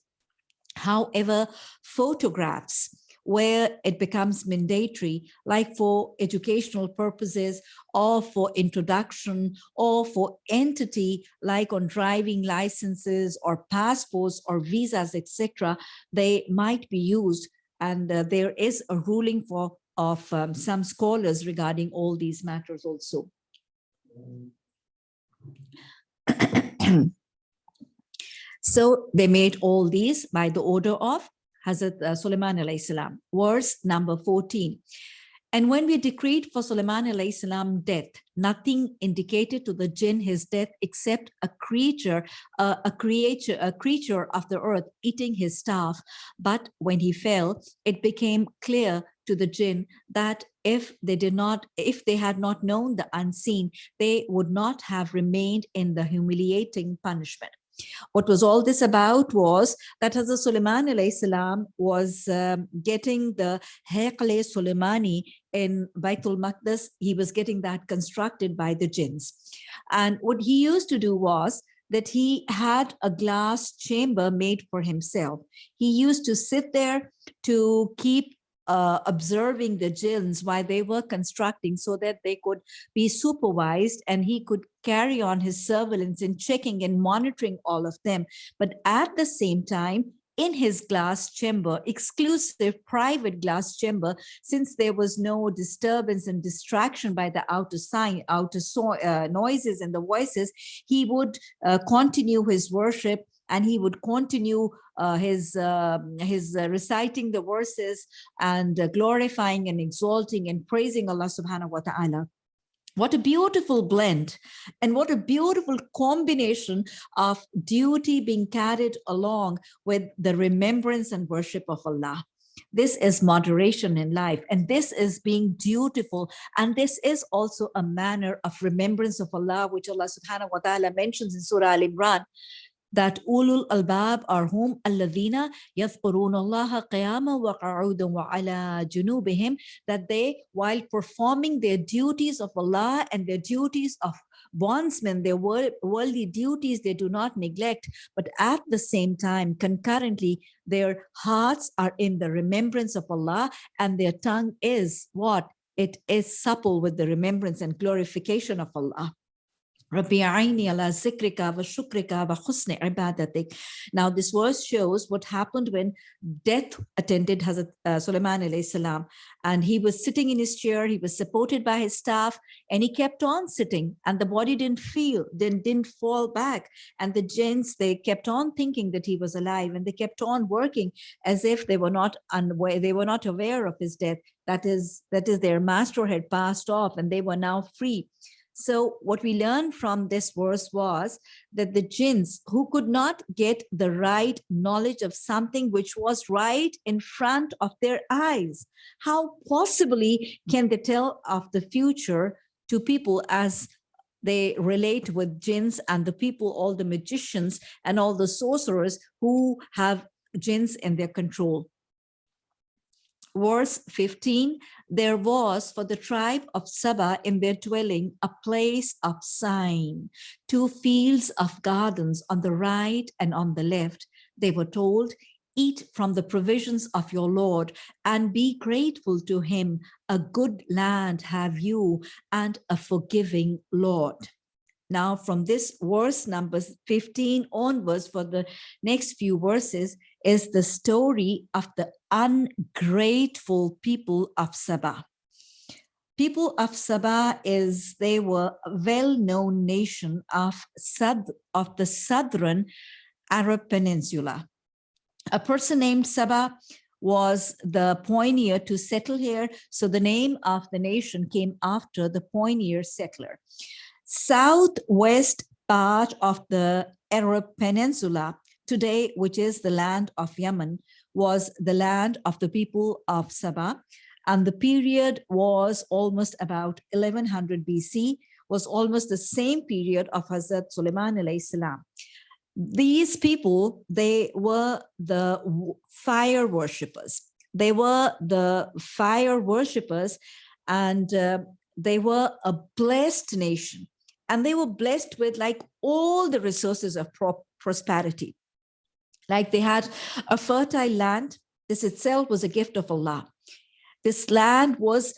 However, photographs where it becomes mandatory, like for educational purposes or for introduction or for entity, like on driving licenses or passports or visas, etc., they might be used. And uh, there is a ruling for of um, some scholars regarding all these matters also. So they made all these by the order of Hazrat uh, alayhi salam. Verse number 14. And when we decreed for Sulaiman alayhi salam death, nothing indicated to the jinn his death except a creature, uh, a creature, a creature of the earth eating his staff. But when he fell, it became clear to the jinn that if they did not, if they had not known the unseen, they would not have remained in the humiliating punishment. What was all this about was that Hazrat Sulaiman salam was um, getting the Haqle Sulaimani in Baitul Maqdis. He was getting that constructed by the jinns. And what he used to do was that he had a glass chamber made for himself. He used to sit there to keep uh, observing the jinns while they were constructing so that they could be supervised and he could carry on his surveillance and checking and monitoring all of them. But at the same time, in his glass chamber, exclusive private glass chamber, since there was no disturbance and distraction by the outer sign, outer so, uh, noises and the voices, he would uh, continue his worship and he would continue uh, his uh, his uh, reciting the verses and uh, glorifying and exalting and praising Allah subhanahu wa ta'ala. What a beautiful blend and what a beautiful combination of duty being carried along with the remembrance and worship of Allah. This is moderation in life and this is being dutiful and this is also a manner of remembrance of Allah which Allah subhanahu wa ta'ala mentions in Surah Al-Imran that ulul albab are whom alladhina yadhkuruna Allah qiyama wa qu'udan wa ala junubihim that they while performing their duties of Allah and their duties of bondsmen their worldly duties they do not neglect but at the same time concurrently their hearts are in the remembrance of Allah and their tongue is what? It is supple with the remembrance and glorification of Allah Rabbi Aini ala zikrika wa shukrika wa ibadatik. Now this verse shows what happened when death attended Hazrat uh, Sulaiman alayhi salam and he was sitting in his chair, he was supported by his staff and he kept on sitting and the body didn't feel, then didn't fall back and the jinns, they kept on thinking that he was alive and they kept on working as if they were not unaware, they were not aware of his death. That is, that is their master had passed off and they were now free. So what we learned from this verse was that the jinns who could not get the right knowledge of something which was right in front of their eyes, how possibly can they tell of the future to people as they relate with jinns and the people, all the magicians and all the sorcerers who have jinns in their control verse 15, there was for the tribe of Saba in their dwelling a place of sign, two fields of gardens on the right and on the left. They were told, eat from the provisions of your Lord and be grateful to him. A good land have you and a forgiving Lord. Now from this verse number 15 onwards for the next few verses is the story of the ungrateful people of Sabah. People of Sabah is, they were a well-known nation of, Sad, of the southern Arab Peninsula. A person named Sabah was the pioneer to settle here. So the name of the nation came after the pioneer settler southwest part of the Arab Peninsula today, which is the land of Yemen, was the land of the people of Sabah. And the period was almost about 1100 BC, was almost the same period of Hazrat Sulaiman alayhi salam. These people, they were the fire worshippers. They were the fire worshippers and uh, they were a blessed nation and they were blessed with like all the resources of pro prosperity. Like they had a fertile land. This itself was a gift of Allah. This land was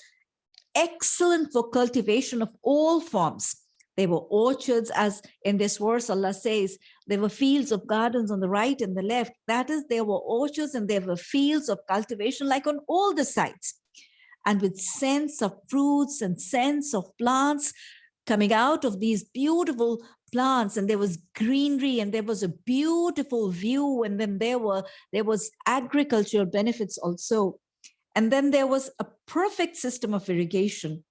excellent for cultivation of all forms. They were orchards, as in this verse, Allah says, there were fields of gardens on the right and the left. That is, there were orchards and there were fields of cultivation like on all the sides. And with scents of fruits and scents of plants, coming out of these beautiful plants and there was greenery and there was a beautiful view and then there were there was agricultural benefits also. And then there was a perfect system of irrigation.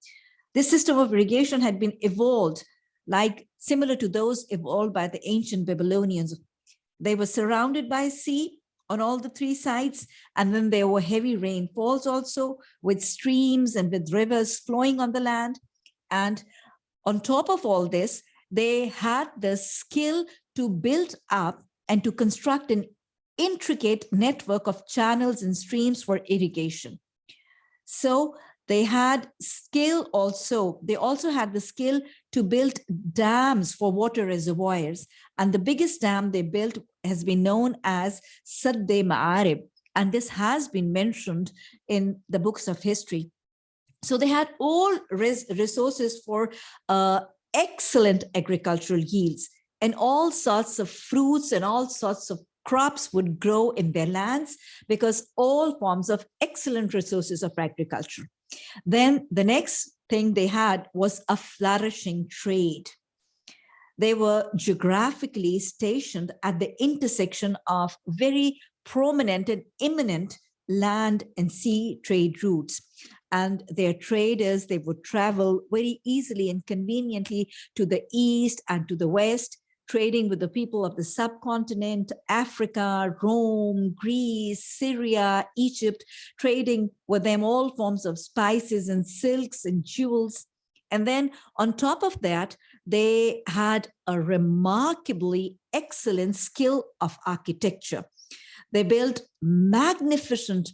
This system of irrigation had been evolved like similar to those evolved by the ancient babylonians. They were surrounded by sea on all the three sides and then there were heavy rainfalls also with streams and with rivers flowing on the land. And on top of all this, they had the skill to build up and to construct an intricate network of channels and streams for irrigation. So they had skill also, they also had the skill to build dams for water reservoirs. And the biggest dam they built has been known as Sadde Ma'arib. And this has been mentioned in the books of history. So they had all res resources for uh, excellent agricultural yields and all sorts of fruits and all sorts of crops would grow in their lands because all forms of excellent resources of agriculture. Then the next thing they had was a flourishing trade. They were geographically stationed at the intersection of very prominent and imminent land and sea trade routes and their traders, they would travel very easily and conveniently to the east and to the west, trading with the people of the subcontinent, Africa, Rome, Greece, Syria, Egypt, trading with them all forms of spices and silks and jewels. And then on top of that, they had a remarkably excellent skill of architecture. They built magnificent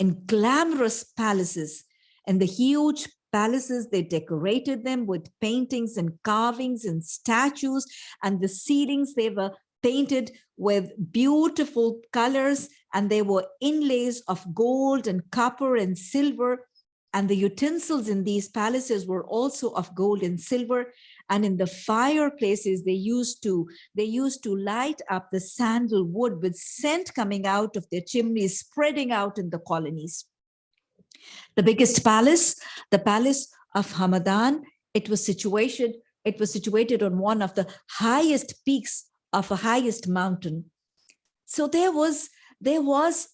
and glamorous palaces and the huge palaces, they decorated them with paintings and carvings and statues. And the ceilings, they were painted with beautiful colors. And they were inlays of gold and copper and silver. And the utensils in these palaces were also of gold and silver. And in the fireplaces they used to they used to light up the sandalwood with scent coming out of their chimneys spreading out in the colonies the biggest palace the palace of hamadan it was situated it was situated on one of the highest peaks of a highest mountain so there was there was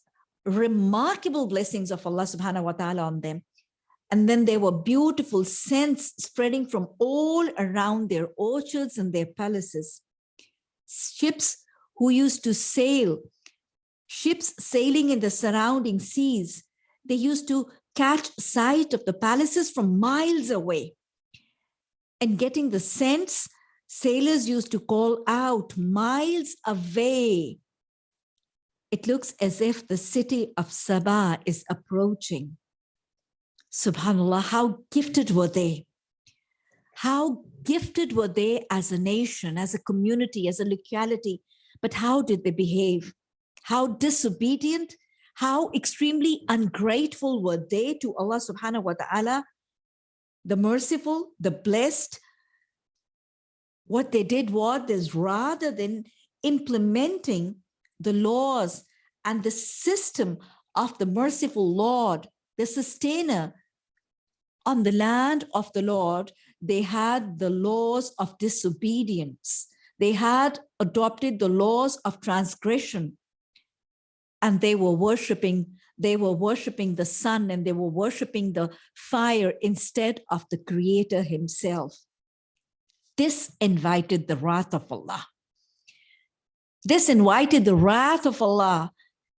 remarkable blessings of allah subhanahu wa ta'ala on them and then there were beautiful scents spreading from all around their orchards and their palaces. Ships who used to sail, ships sailing in the surrounding seas, they used to catch sight of the palaces from miles away. And getting the sense, sailors used to call out miles away. It looks as if the city of Sabah is approaching. Subhanallah, how gifted were they? How gifted were they as a nation, as a community, as a locality, but how did they behave? How disobedient, how extremely ungrateful were they to Allah subhanahu wa ta'ala, the merciful, the blessed. What they did was rather than implementing the laws and the system of the merciful Lord, the sustainer, on the land of the Lord, they had the laws of disobedience. They had adopted the laws of transgression and they were worshiping they were worshiping the sun and they were worshiping the fire instead of the creator himself. This invited the wrath of Allah. This invited the wrath of Allah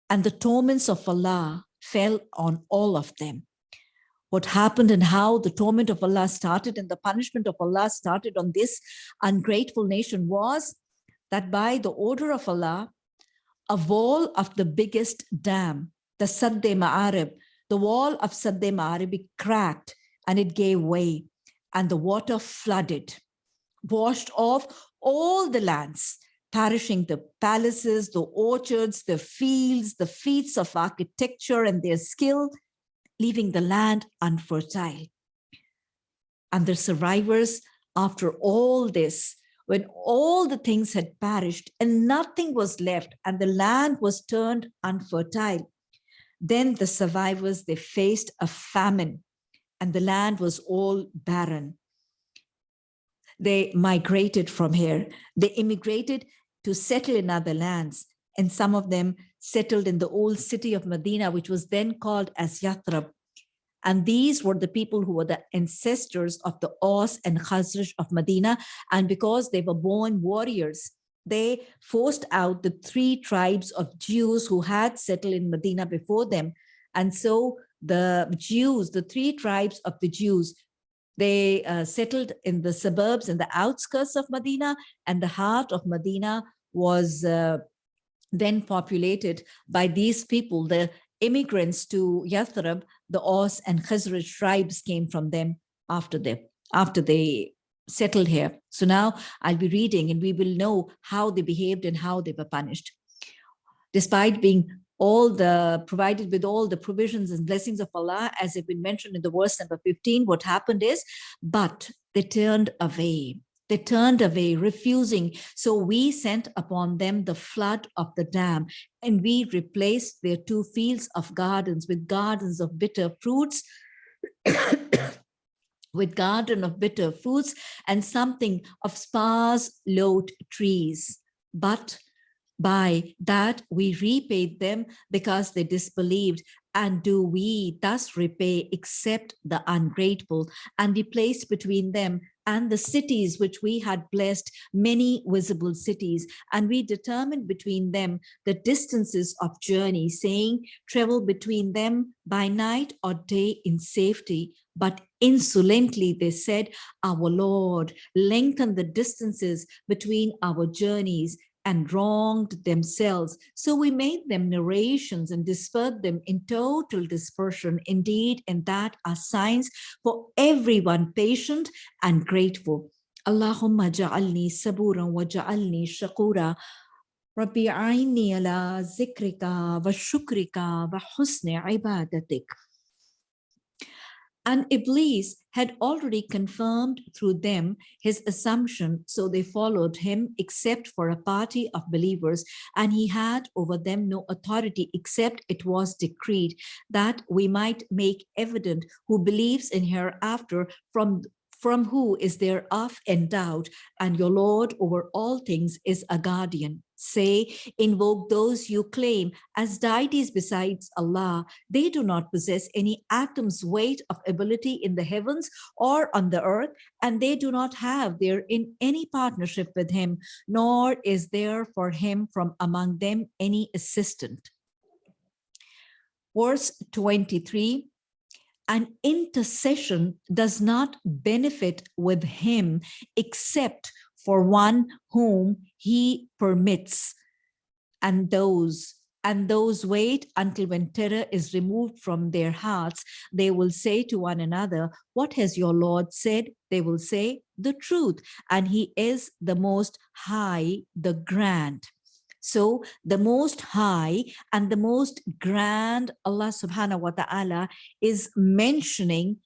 and the torments of Allah fell on all of them what happened and how the torment of Allah started and the punishment of Allah started on this ungrateful nation was that by the order of Allah, a wall of the biggest dam, the Sadde Ma'arib, the wall of Sadde Ma'arib cracked and it gave way and the water flooded, washed off all the lands, perishing the palaces, the orchards, the fields, the feats of architecture and their skill, leaving the land unfertile. And the survivors, after all this, when all the things had perished and nothing was left and the land was turned unfertile, then the survivors, they faced a famine and the land was all barren. They migrated from here. They immigrated to settle in other lands and some of them settled in the old city of Medina, which was then called as Yathrib. And these were the people who were the ancestors of the Aus and Khazraj of Medina. And because they were born warriors, they forced out the three tribes of Jews who had settled in Medina before them. And so the Jews, the three tribes of the Jews, they uh, settled in the suburbs and the outskirts of Medina and the heart of Medina was uh, then populated by these people, the immigrants to Yathrib, the Aus and Khazraj tribes came from them after they, after they settled here. So now I'll be reading and we will know how they behaved and how they were punished. Despite being all the provided with all the provisions and blessings of Allah, as have been mentioned in the verse number 15, what happened is, but they turned away they turned away, refusing. So we sent upon them the flood of the dam, and we replaced their two fields of gardens with gardens of bitter fruits, with garden of bitter fruits, and something of sparse lote trees. But by that we repaid them because they disbelieved and do we thus repay except the ungrateful and we placed between them and the cities which we had blessed many visible cities. And we determined between them the distances of journey saying travel between them by night or day in safety. But insolently they said our lord lengthen the distances between our journeys and wronged themselves. So we made them narrations and dispersed them in total dispersion. Indeed, and that are signs for everyone patient and grateful. Allahumma ja'alni saburan wa ja'alni shakura. Ala zikrika wa shukrika wa husni ibadatik. And Iblis had already confirmed through them his assumption, so they followed him except for a party of believers, and he had over them no authority except it was decreed that we might make evident who believes in hereafter from from who is there of and doubt, and your Lord over all things is a guardian. Say, invoke those you claim as deities besides Allah. They do not possess any atom's weight of ability in the heavens or on the earth, and they do not have there in any partnership with him, nor is there for him from among them any assistant. Verse 23, an intercession does not benefit with him except for one whom he permits and those and those wait until when terror is removed from their hearts. They will say to one another what has your lord said? They will say the truth and he is the most high the grand. So the most high and the most grand Allah subhanahu wa ta'ala is mentioning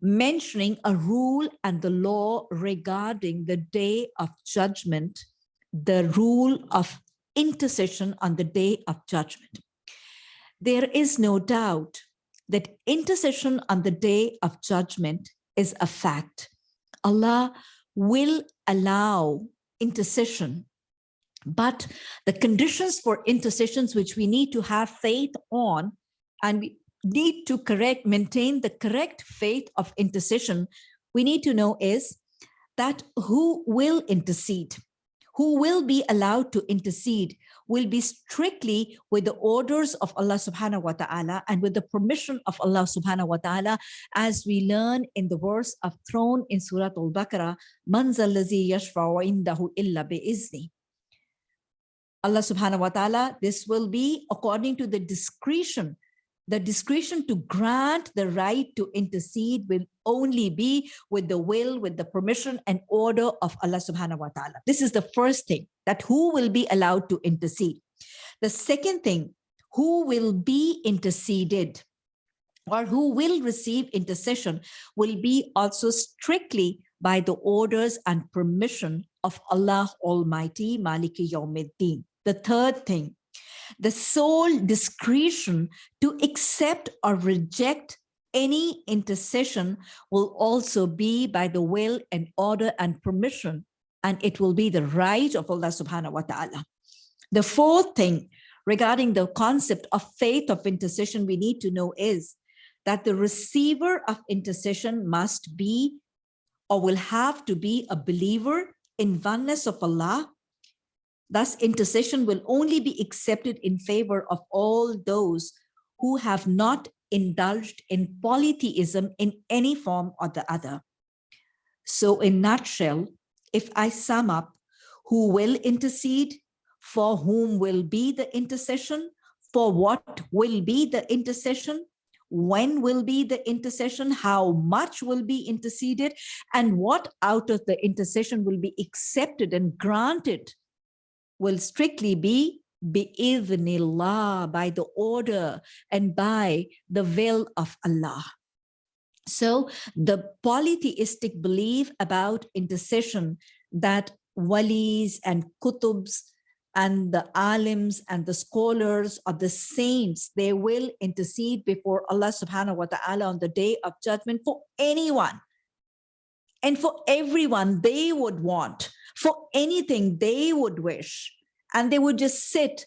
mentioning a rule and the law regarding the day of judgment, the rule of intercession on the day of judgment. There is no doubt that intercession on the day of judgment is a fact. Allah will allow intercession but the conditions for intercessions, which we need to have faith on, and we need to correct, maintain the correct faith of intercession, we need to know is that who will intercede, who will be allowed to intercede will be strictly with the orders of Allah subhanahu wa ta'ala and with the permission of Allah subhanahu wa ta'ala as we learn in the verse of throne in Surah Al-Baqarah, Man zallazi yashfa'u indahu illa bi'izni. Allah subhanahu wa ta'ala, this will be according to the discretion. The discretion to grant the right to intercede will only be with the will, with the permission and order of Allah subhanahu wa ta'ala. This is the first thing, that who will be allowed to intercede. The second thing, who will be interceded or who will receive intercession will be also strictly by the orders and permission of Allah Almighty, Maliki Yawmiddin. The third thing, the sole discretion to accept or reject any intercession will also be by the will and order and permission, and it will be the right of Allah subhanahu wa ta'ala. The fourth thing regarding the concept of faith of intercession we need to know is that the receiver of intercession must be or will have to be a believer in oneness of Allah Thus, intercession will only be accepted in favor of all those who have not indulged in polytheism in any form or the other. So in nutshell, if I sum up, who will intercede, for whom will be the intercession, for what will be the intercession, when will be the intercession, how much will be interceded, and what out of the intercession will be accepted and granted will strictly be bi'idhnillah, by the order and by the will of Allah. So the polytheistic belief about intercession that walis and kutubs and the alims and the scholars or the saints, they will intercede before Allah subhanahu wa ta'ala on the day of judgment for anyone and for everyone they would want for anything they would wish. And they would just sit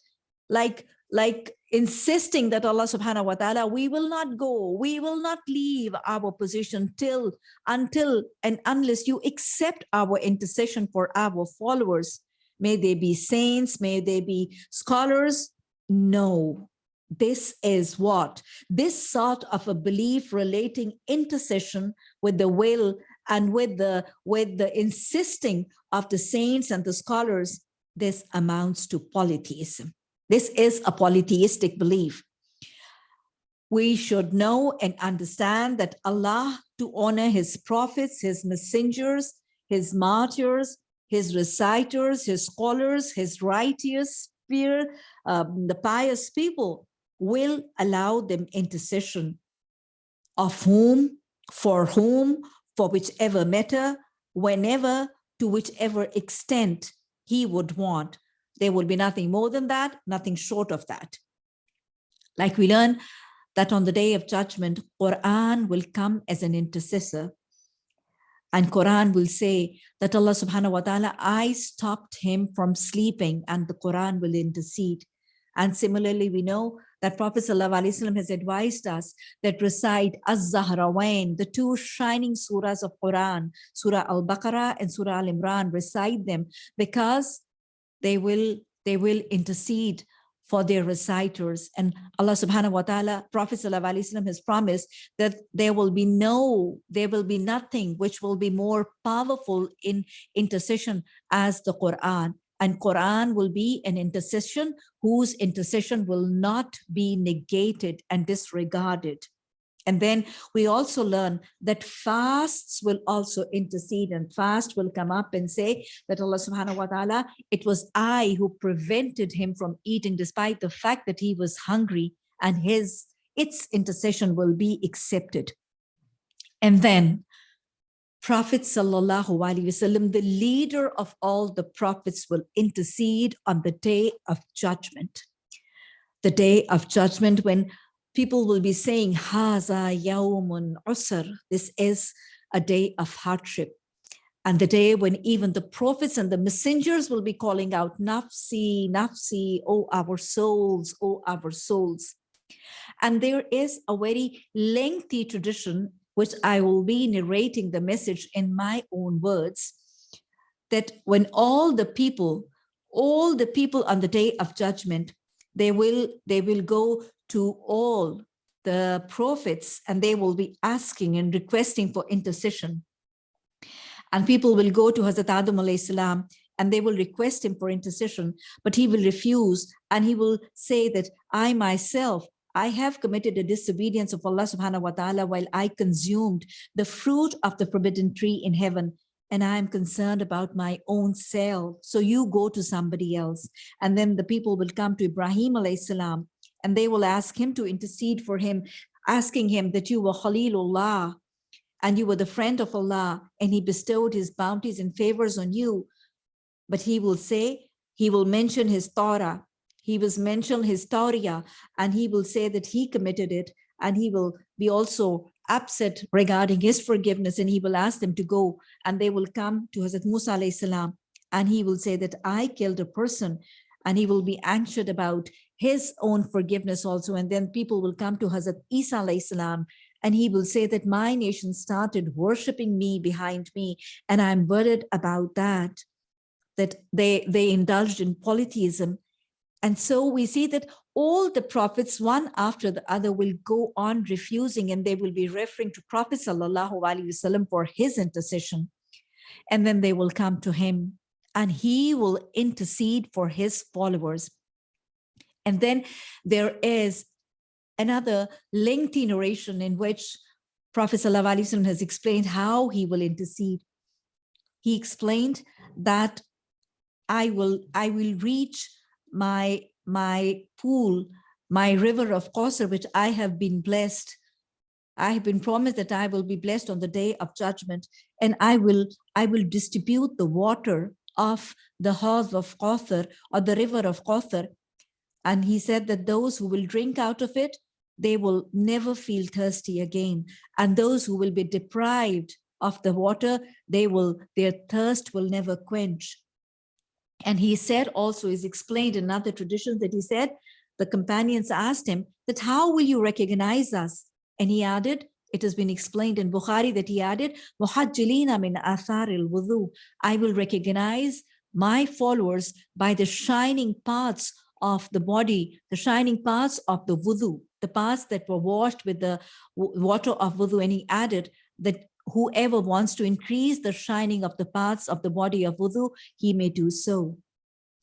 like, like insisting that Allah subhanahu wa ta'ala, we will not go, we will not leave our position till, until and unless you accept our intercession for our followers. May they be saints, may they be scholars. No, this is what this sort of a belief relating intercession with the will and with the with the insisting of the saints and the scholars, this amounts to polytheism. This is a polytheistic belief. We should know and understand that Allah, to honor his prophets, his messengers, his martyrs, his reciters, his scholars, his righteous, fear, um, the pious people, will allow them intercession of whom for whom, for whichever matter, whenever, to whichever extent he would want. There will be nothing more than that, nothing short of that. Like we learn that on the day of judgment, Quran will come as an intercessor. And Quran will say that Allah subhanahu wa ta'ala, I stopped him from sleeping and the Quran will intercede. And similarly, we know that Prophet ﷺ has advised us that recite Az-Zahrawain, the two shining surahs of Quran, Surah Al-Baqarah and Surah Al-Imran, recite them because they will, they will intercede for their reciters. And Allah subhanahu wa ta'ala, Prophet ﷺ has promised that there will be no, there will be nothing which will be more powerful in intercession as the Quran. And Quran will be an intercession whose intercession will not be negated and disregarded. And then we also learn that fasts will also intercede and fast will come up and say that Allah subhanahu wa ta'ala, it was I who prevented him from eating despite the fact that he was hungry and his its intercession will be accepted. And then Prophet Sallallahu Alaihi Wasallam, the leader of all the prophets will intercede on the day of judgment. The day of judgment when people will be saying, Haza yawmun usr, this is a day of hardship. And the day when even the prophets and the messengers will be calling out, Nafsi, Nafsi, oh our souls, oh our souls. And there is a very lengthy tradition which I will be narrating the message in my own words, that when all the people, all the people on the day of judgment, they will, they will go to all the prophets and they will be asking and requesting for intercession. And people will go to Hazrat Adam salam and they will request him for intercession, but he will refuse and he will say that I myself I have committed a disobedience of Allah subhanahu wa ta'ala while I consumed the fruit of the forbidden tree in heaven and I am concerned about my own self. So you go to somebody else. And then the people will come to Ibrahim salam and they will ask him to intercede for him, asking him that you were Khalilullah and you were the friend of Allah and he bestowed his bounties and favors on you. But he will say, he will mention his Torah he was mentioned historia and he will say that he committed it and he will be also upset regarding his forgiveness and he will ask them to go and they will come to Hazrat Musa salam and he will say that I killed a person and he will be anxious about his own forgiveness also and then people will come to Hazrat Isa salam and he will say that my nation started worshiping me behind me and I'm worried about that that they they indulged in polytheism and so we see that all the prophets, one after the other, will go on refusing and they will be referring to Prophet Wasallam for his intercession. And then they will come to him and he will intercede for his followers. And then there is another lengthy narration in which Prophet Wasallam has explained how he will intercede. He explained that I will, I will reach my, my pool, my river of Kausar, which I have been blessed. I have been promised that I will be blessed on the day of judgment and I will, I will distribute the water of the Hauz of Kausar or the river of Kausar. And he said that those who will drink out of it, they will never feel thirsty again. And those who will be deprived of the water, they will, their thirst will never quench. And he said also is explained in other traditions that he said, the companions asked him that how will you recognize us? And he added, it has been explained in Bukhari that he added, Muhajjilina min athar wudu I will recognize my followers by the shining parts of the body, the shining parts of the wudu, the parts that were washed with the water of wudu. And he added that whoever wants to increase the shining of the parts of the body of wudu, he may do so.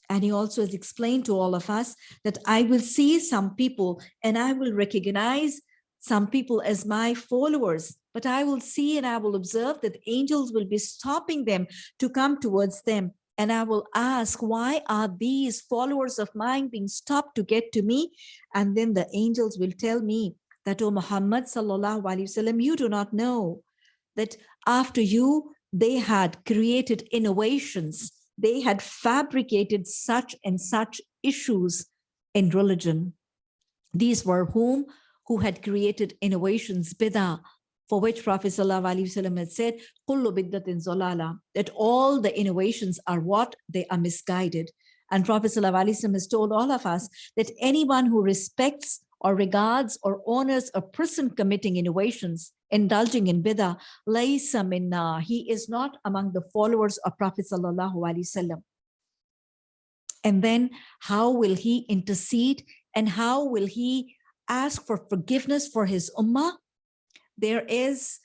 And he also has explained to all of us that I will see some people and I will recognize some people as my followers, but I will see and I will observe that angels will be stopping them to come towards them. And I will ask, why are these followers of mine being stopped to get to me? And then the angels will tell me that, O Muhammad sallallahu alaihi wasallam, you do not know that after you, they had created innovations. They had fabricated such and such issues in religion. These were whom who had created innovations, bidah, for which Prophet ﷺ had said, Kullu biddatin zolala, that all the innovations are what? They are misguided. And Prophet ﷺ has told all of us that anyone who respects or regards or honors a person committing innovations, indulging in bidah, laysa minna, he is not among the followers of Prophet ﷺ. And then how will he intercede and how will he ask for forgiveness for his ummah? There is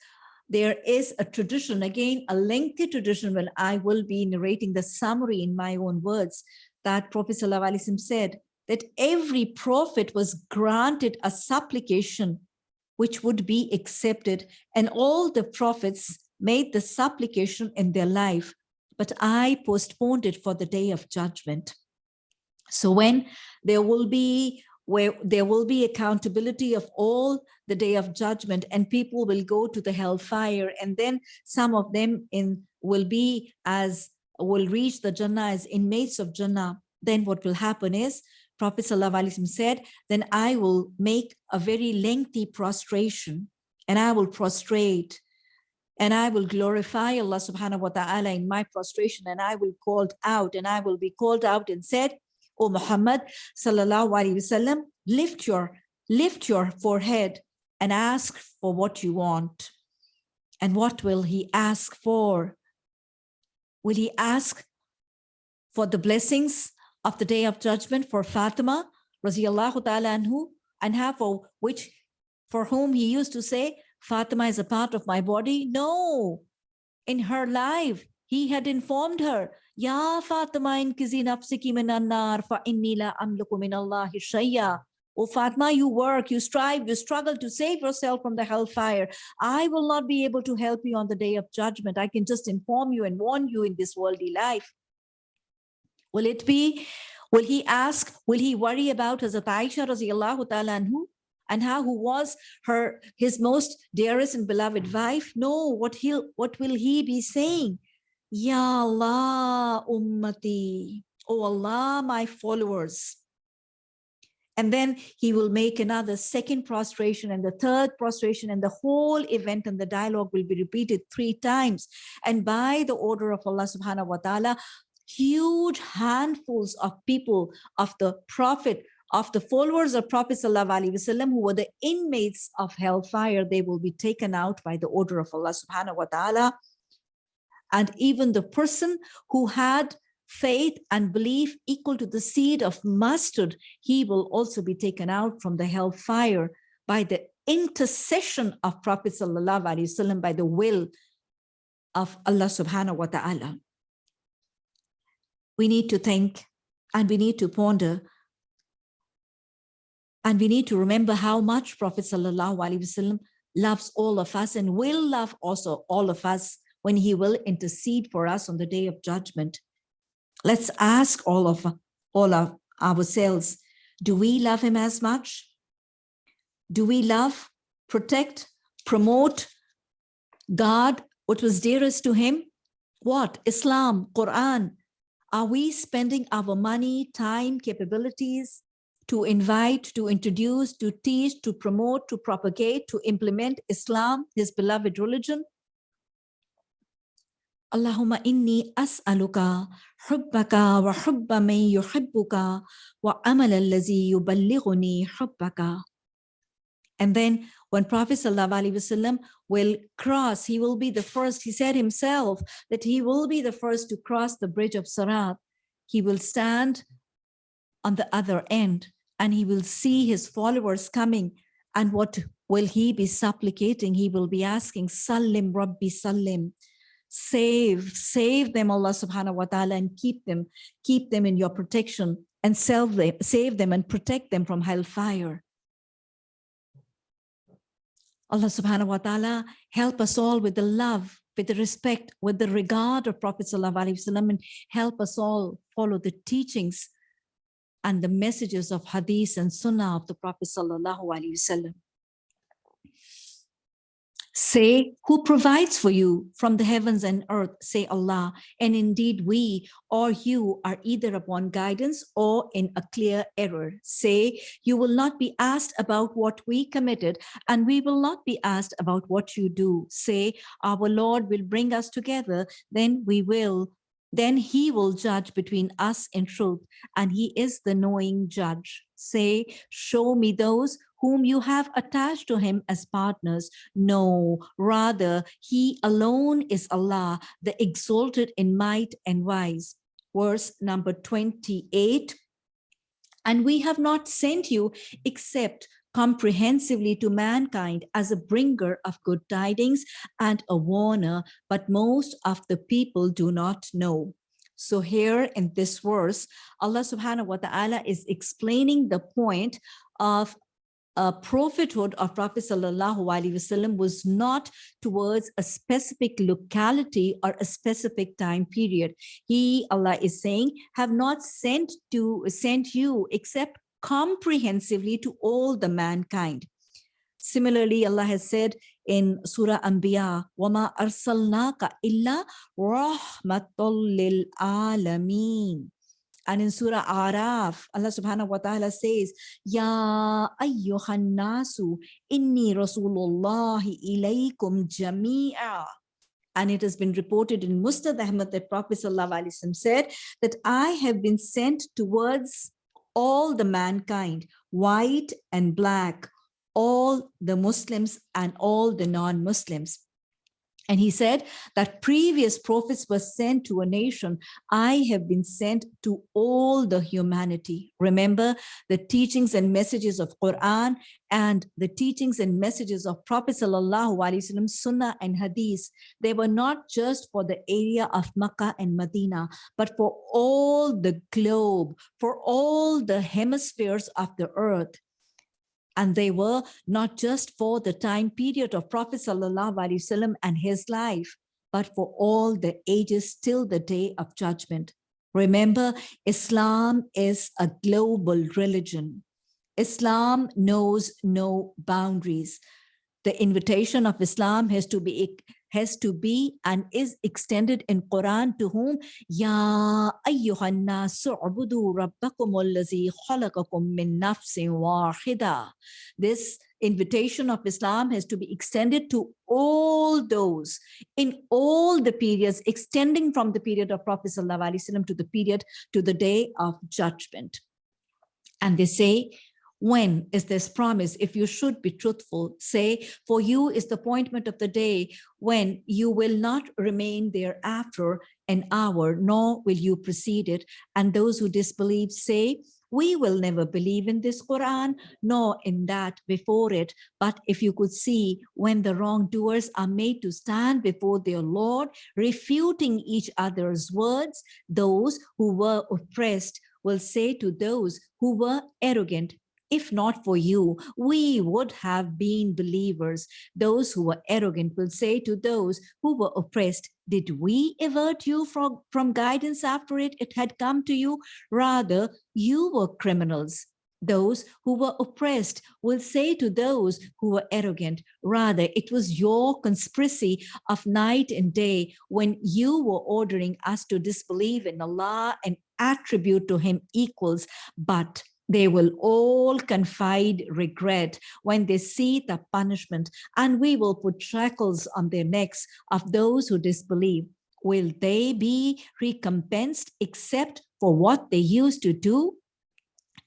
there is a tradition, again, a lengthy tradition when I will be narrating the summary in my own words that Prophet ﷺ said that every prophet was granted a supplication which would be accepted and all the prophets made the supplication in their life, but I postponed it for the day of judgment. So when there will be where there will be accountability of all the day of judgment and people will go to the hellfire and then some of them in will be as will reach the Jannah as inmates of Jannah, then what will happen is Prophet ﷺ said, then I will make a very lengthy prostration and I will prostrate and I will glorify Allah subhanahu wa ta'ala in my prostration and I will called out and I will be called out and said, O Muhammad sallallahu alaihi wasallam, lift your, lift your forehead and ask for what you want. And what will he ask for? Will he ask for the blessings of the day of judgment for Fatima, Raziallahu ta'ala anhu, and have for which, for whom he used to say, Fatima is a part of my body? No. In her life, he had informed her, Ya Fatima inkizi nafsiki minan nar fa inni la amliku min Allahi shayya. Oh Fatma, you work, you strive, you struggle to save yourself from the hellfire. I will not be able to help you on the day of judgment. I can just inform you and warn you in this worldly life. Will it be, will he ask, will he worry about Hazrat Aisha radiallahu ta'ala anhu? And how who was her his most dearest and beloved wife? No, what he'll what will he be saying? Ya Allah ummati. Oh Allah, my followers. And then he will make another second prostration and the third prostration and the whole event and the dialogue will be repeated three times. And by the order of Allah subhanahu wa ta'ala, huge handfuls of people of the prophet of the followers of Prophet Wasallam, who were the inmates of hellfire, they will be taken out by the order of Allah subhanahu wa ta'ala. And even the person who had faith and belief equal to the seed of mustard, he will also be taken out from the hellfire by the intercession of Prophet Sallallahu Alaihi Wasallam by the will of Allah subhanahu wa ta'ala we need to think and we need to ponder and we need to remember how much Prophet Wasallam loves all of us and will love also all of us when he will intercede for us on the day of judgment. Let's ask all of all of ourselves, do we love him as much? Do we love, protect, promote, guard what was dearest to him? What? Islam, Quran, are we spending our money, time, capabilities to invite, to introduce, to teach, to promote, to propagate, to implement Islam, his beloved religion? As'aluka hubbaka wa hubba man yuhibbuka wa amal allazi yuballighuni hubbaka. And then when Prophet ﷺ will cross, he will be the first, he said himself that he will be the first to cross the bridge of Sarat. He will stand on the other end and he will see his followers coming. And what will he be supplicating? He will be asking, Salim Rabbi Salim, save, save them, Allah subhanahu wa ta'ala, and keep them, keep them in your protection and save them, save them and protect them from hellfire. Allah subhanahu wa ta'ala help us all with the love, with the respect, with the regard of Prophet sallallahu alaihi wasallam and help us all follow the teachings and the messages of hadith and sunnah of the Prophet sallallahu alaihi wasallam. Say, who provides for you from the heavens and earth? Say Allah. And indeed we or you are either upon guidance or in a clear error. Say, you will not be asked about what we committed and we will not be asked about what you do. Say, our Lord will bring us together, then we will then he will judge between us in truth, and he is the knowing judge. Say, show me those whom you have attached to him as partners. No, rather, he alone is Allah, the exalted in might and wise. Verse number 28. And we have not sent you except comprehensively to mankind as a bringer of good tidings and a warner, but most of the people do not know. So here in this verse, Allah subhanahu wa ta'ala is explaining the point of a prophethood of Prophet Sallallahu Alaihi Wasallam was not towards a specific locality or a specific time period. He, Allah is saying, have not sent to sent you except comprehensively to all the mankind. Similarly, Allah has said in Surah Anbiya, وَمَا أَرْسَلْنَاكَ إِلَّا رَحْمَةً لِلْعَالَمِينَ and in Surah Araf, Allah subhanahu wa ta'ala says, Ya ayyuhan nasu inni rasulullahi ilaykum jami'a. And it has been reported in Musnad Ahmad that Prophet said that I have been sent towards all the mankind, white and black, all the Muslims and all the non-Muslims. And he said that previous prophets were sent to a nation. I have been sent to all the humanity. Remember the teachings and messages of Quran and the teachings and messages of Prophet Sallallahu Alaihi Wasallam, Sunnah and Hadith. They were not just for the area of Makkah and Medina, but for all the globe, for all the hemispheres of the earth and they were not just for the time period of Prophet Sallallahu Alaihi Wasallam and his life, but for all the ages till the day of judgment. Remember, Islam is a global religion. Islam knows no boundaries. The invitation of Islam has to be has to be and is extended in Quran to whom Ya ayyuhan nasu ubudu rabbakum allazi khalaqakum min nafsin wahida. This invitation of Islam has to be extended to all those in all the periods, extending from the period of Prophet ﷺ to the period to the day of judgment. And they say, when is this promise if you should be truthful say for you is the appointment of the day when you will not remain there after an hour nor will you precede it and those who disbelieve say we will never believe in this Quran nor in that before it. But if you could see when the wrongdoers are made to stand before their Lord, refuting each other's words, those who were oppressed will say to those who were arrogant, if not for you, we would have been believers. Those who were arrogant will say to those who were oppressed, did we avert you from, from guidance after it, it had come to you? Rather, you were criminals. Those who were oppressed will say to those who were arrogant, rather, it was your conspiracy of night and day when you were ordering us to disbelieve in Allah and attribute to him equals, but they will all confide regret when they see the punishment, and we will put shackles on their necks of those who disbelieve. Will they be recompensed except for what they used to do?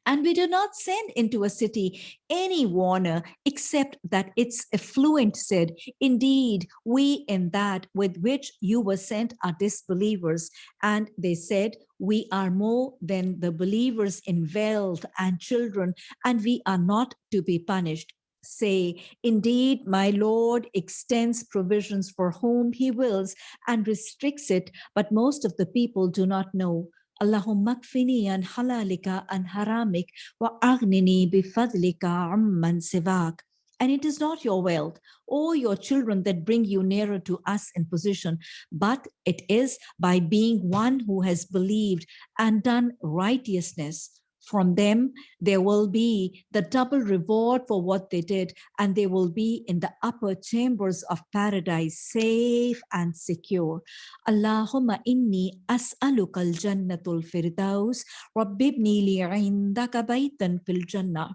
And we do not send into a city any warner except that its affluent said, indeed, we in that with which you were sent are disbelievers. And they said, we are more than the believers in wealth and children, and we are not to be punished say, indeed, my Lord extends provisions for whom he wills and restricts it, but most of the people do not know. Allahumma kfini an halalika an haramik wa aghnini bifadlika amman sivak. And it is not your wealth or your children that bring you nearer to us in position, but it is by being one who has believed and done righteousness. From them, there will be the double reward for what they did, and they will be in the upper chambers of paradise, safe and secure. Allahumma inni as'aluka al-jannatul firdaus, rabbibni li baytan fil jannah.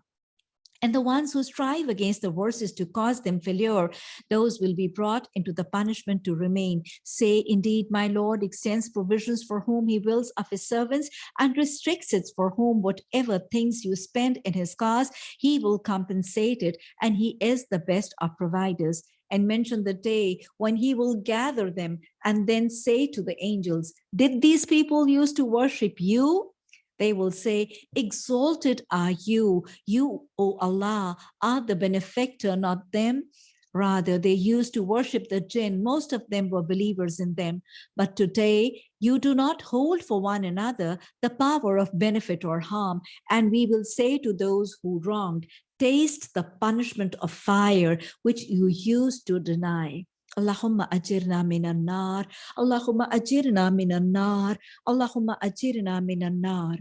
And the ones who strive against the verses to cause them failure, those will be brought into the punishment to remain. Say, indeed, my Lord extends provisions for whom he wills of his servants and restricts it for whom whatever things you spend in his cause, he will compensate it. And he is the best of providers and mention the day when he will gather them and then say to the angels, did these people used to worship you? They will say, exalted are you, you, O Allah, are the benefactor, not them. Rather, they used to worship the jinn. Most of them were believers in them. But today, you do not hold for one another the power of benefit or harm. And we will say to those who wronged, taste the punishment of fire, which you used to deny. Allahumma ajirna minan nar, Allahumma ajirna minan nar, Allahumma ajirna minan nar.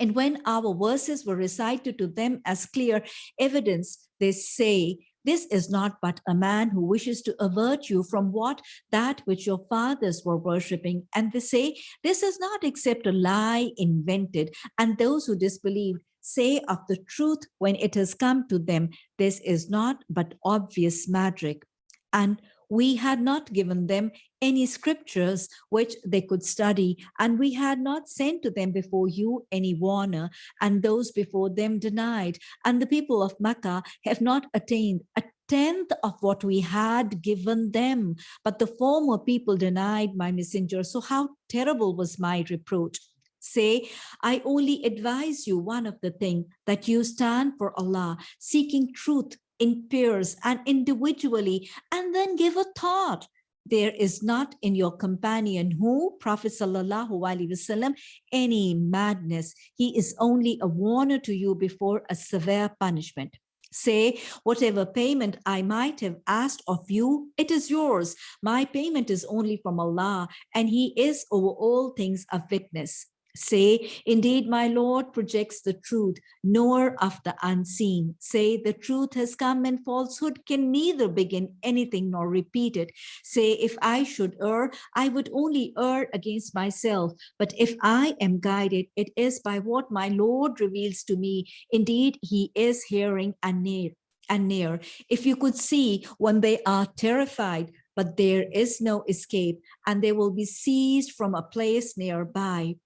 And when our verses were recited to them as clear evidence, they say, this is not but a man who wishes to avert you from what that which your fathers were worshipping. And they say, this is not except a lie invented. And those who disbelieve say of the truth when it has come to them, this is not but obvious magic. And we had not given them any scriptures which they could study, and we had not sent to them before you any warner, and those before them denied. And the people of Makkah have not attained a tenth of what we had given them. But the former people denied my messenger. So how terrible was my reproach say, I only advise you one of the thing that you stand for Allah, seeking truth in pairs and individually, and then give a thought. There is not in your companion who, Prophet Sallallahu Alaihi Wasallam, any madness. He is only a warner to you before a severe punishment. Say, whatever payment I might have asked of you, it is yours. My payment is only from Allah, and He is over all things a witness. Say, indeed, my Lord projects the truth, knower of the unseen. Say, the truth has come and falsehood can neither begin anything nor repeat it. Say, if I should err, I would only err against myself. But if I am guided, it is by what my Lord reveals to me. Indeed, he is hearing and near. And near. If you could see when they are terrified, but there is no escape, and they will be seized from a place nearby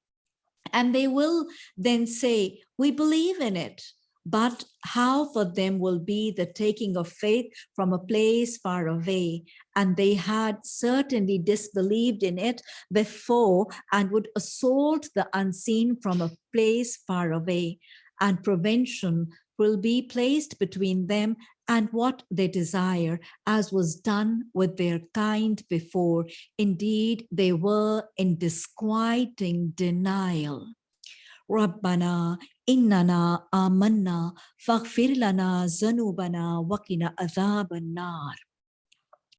and they will then say, we believe in it. But how for them will be the taking of faith from a place far away. And they had certainly disbelieved in it before and would assault the unseen from a place far away. And prevention will be placed between them and what they desire, as was done with their kind before. Indeed, they were in disquieting denial. Amanna faghfir lana zanubana waqina adhaban nar.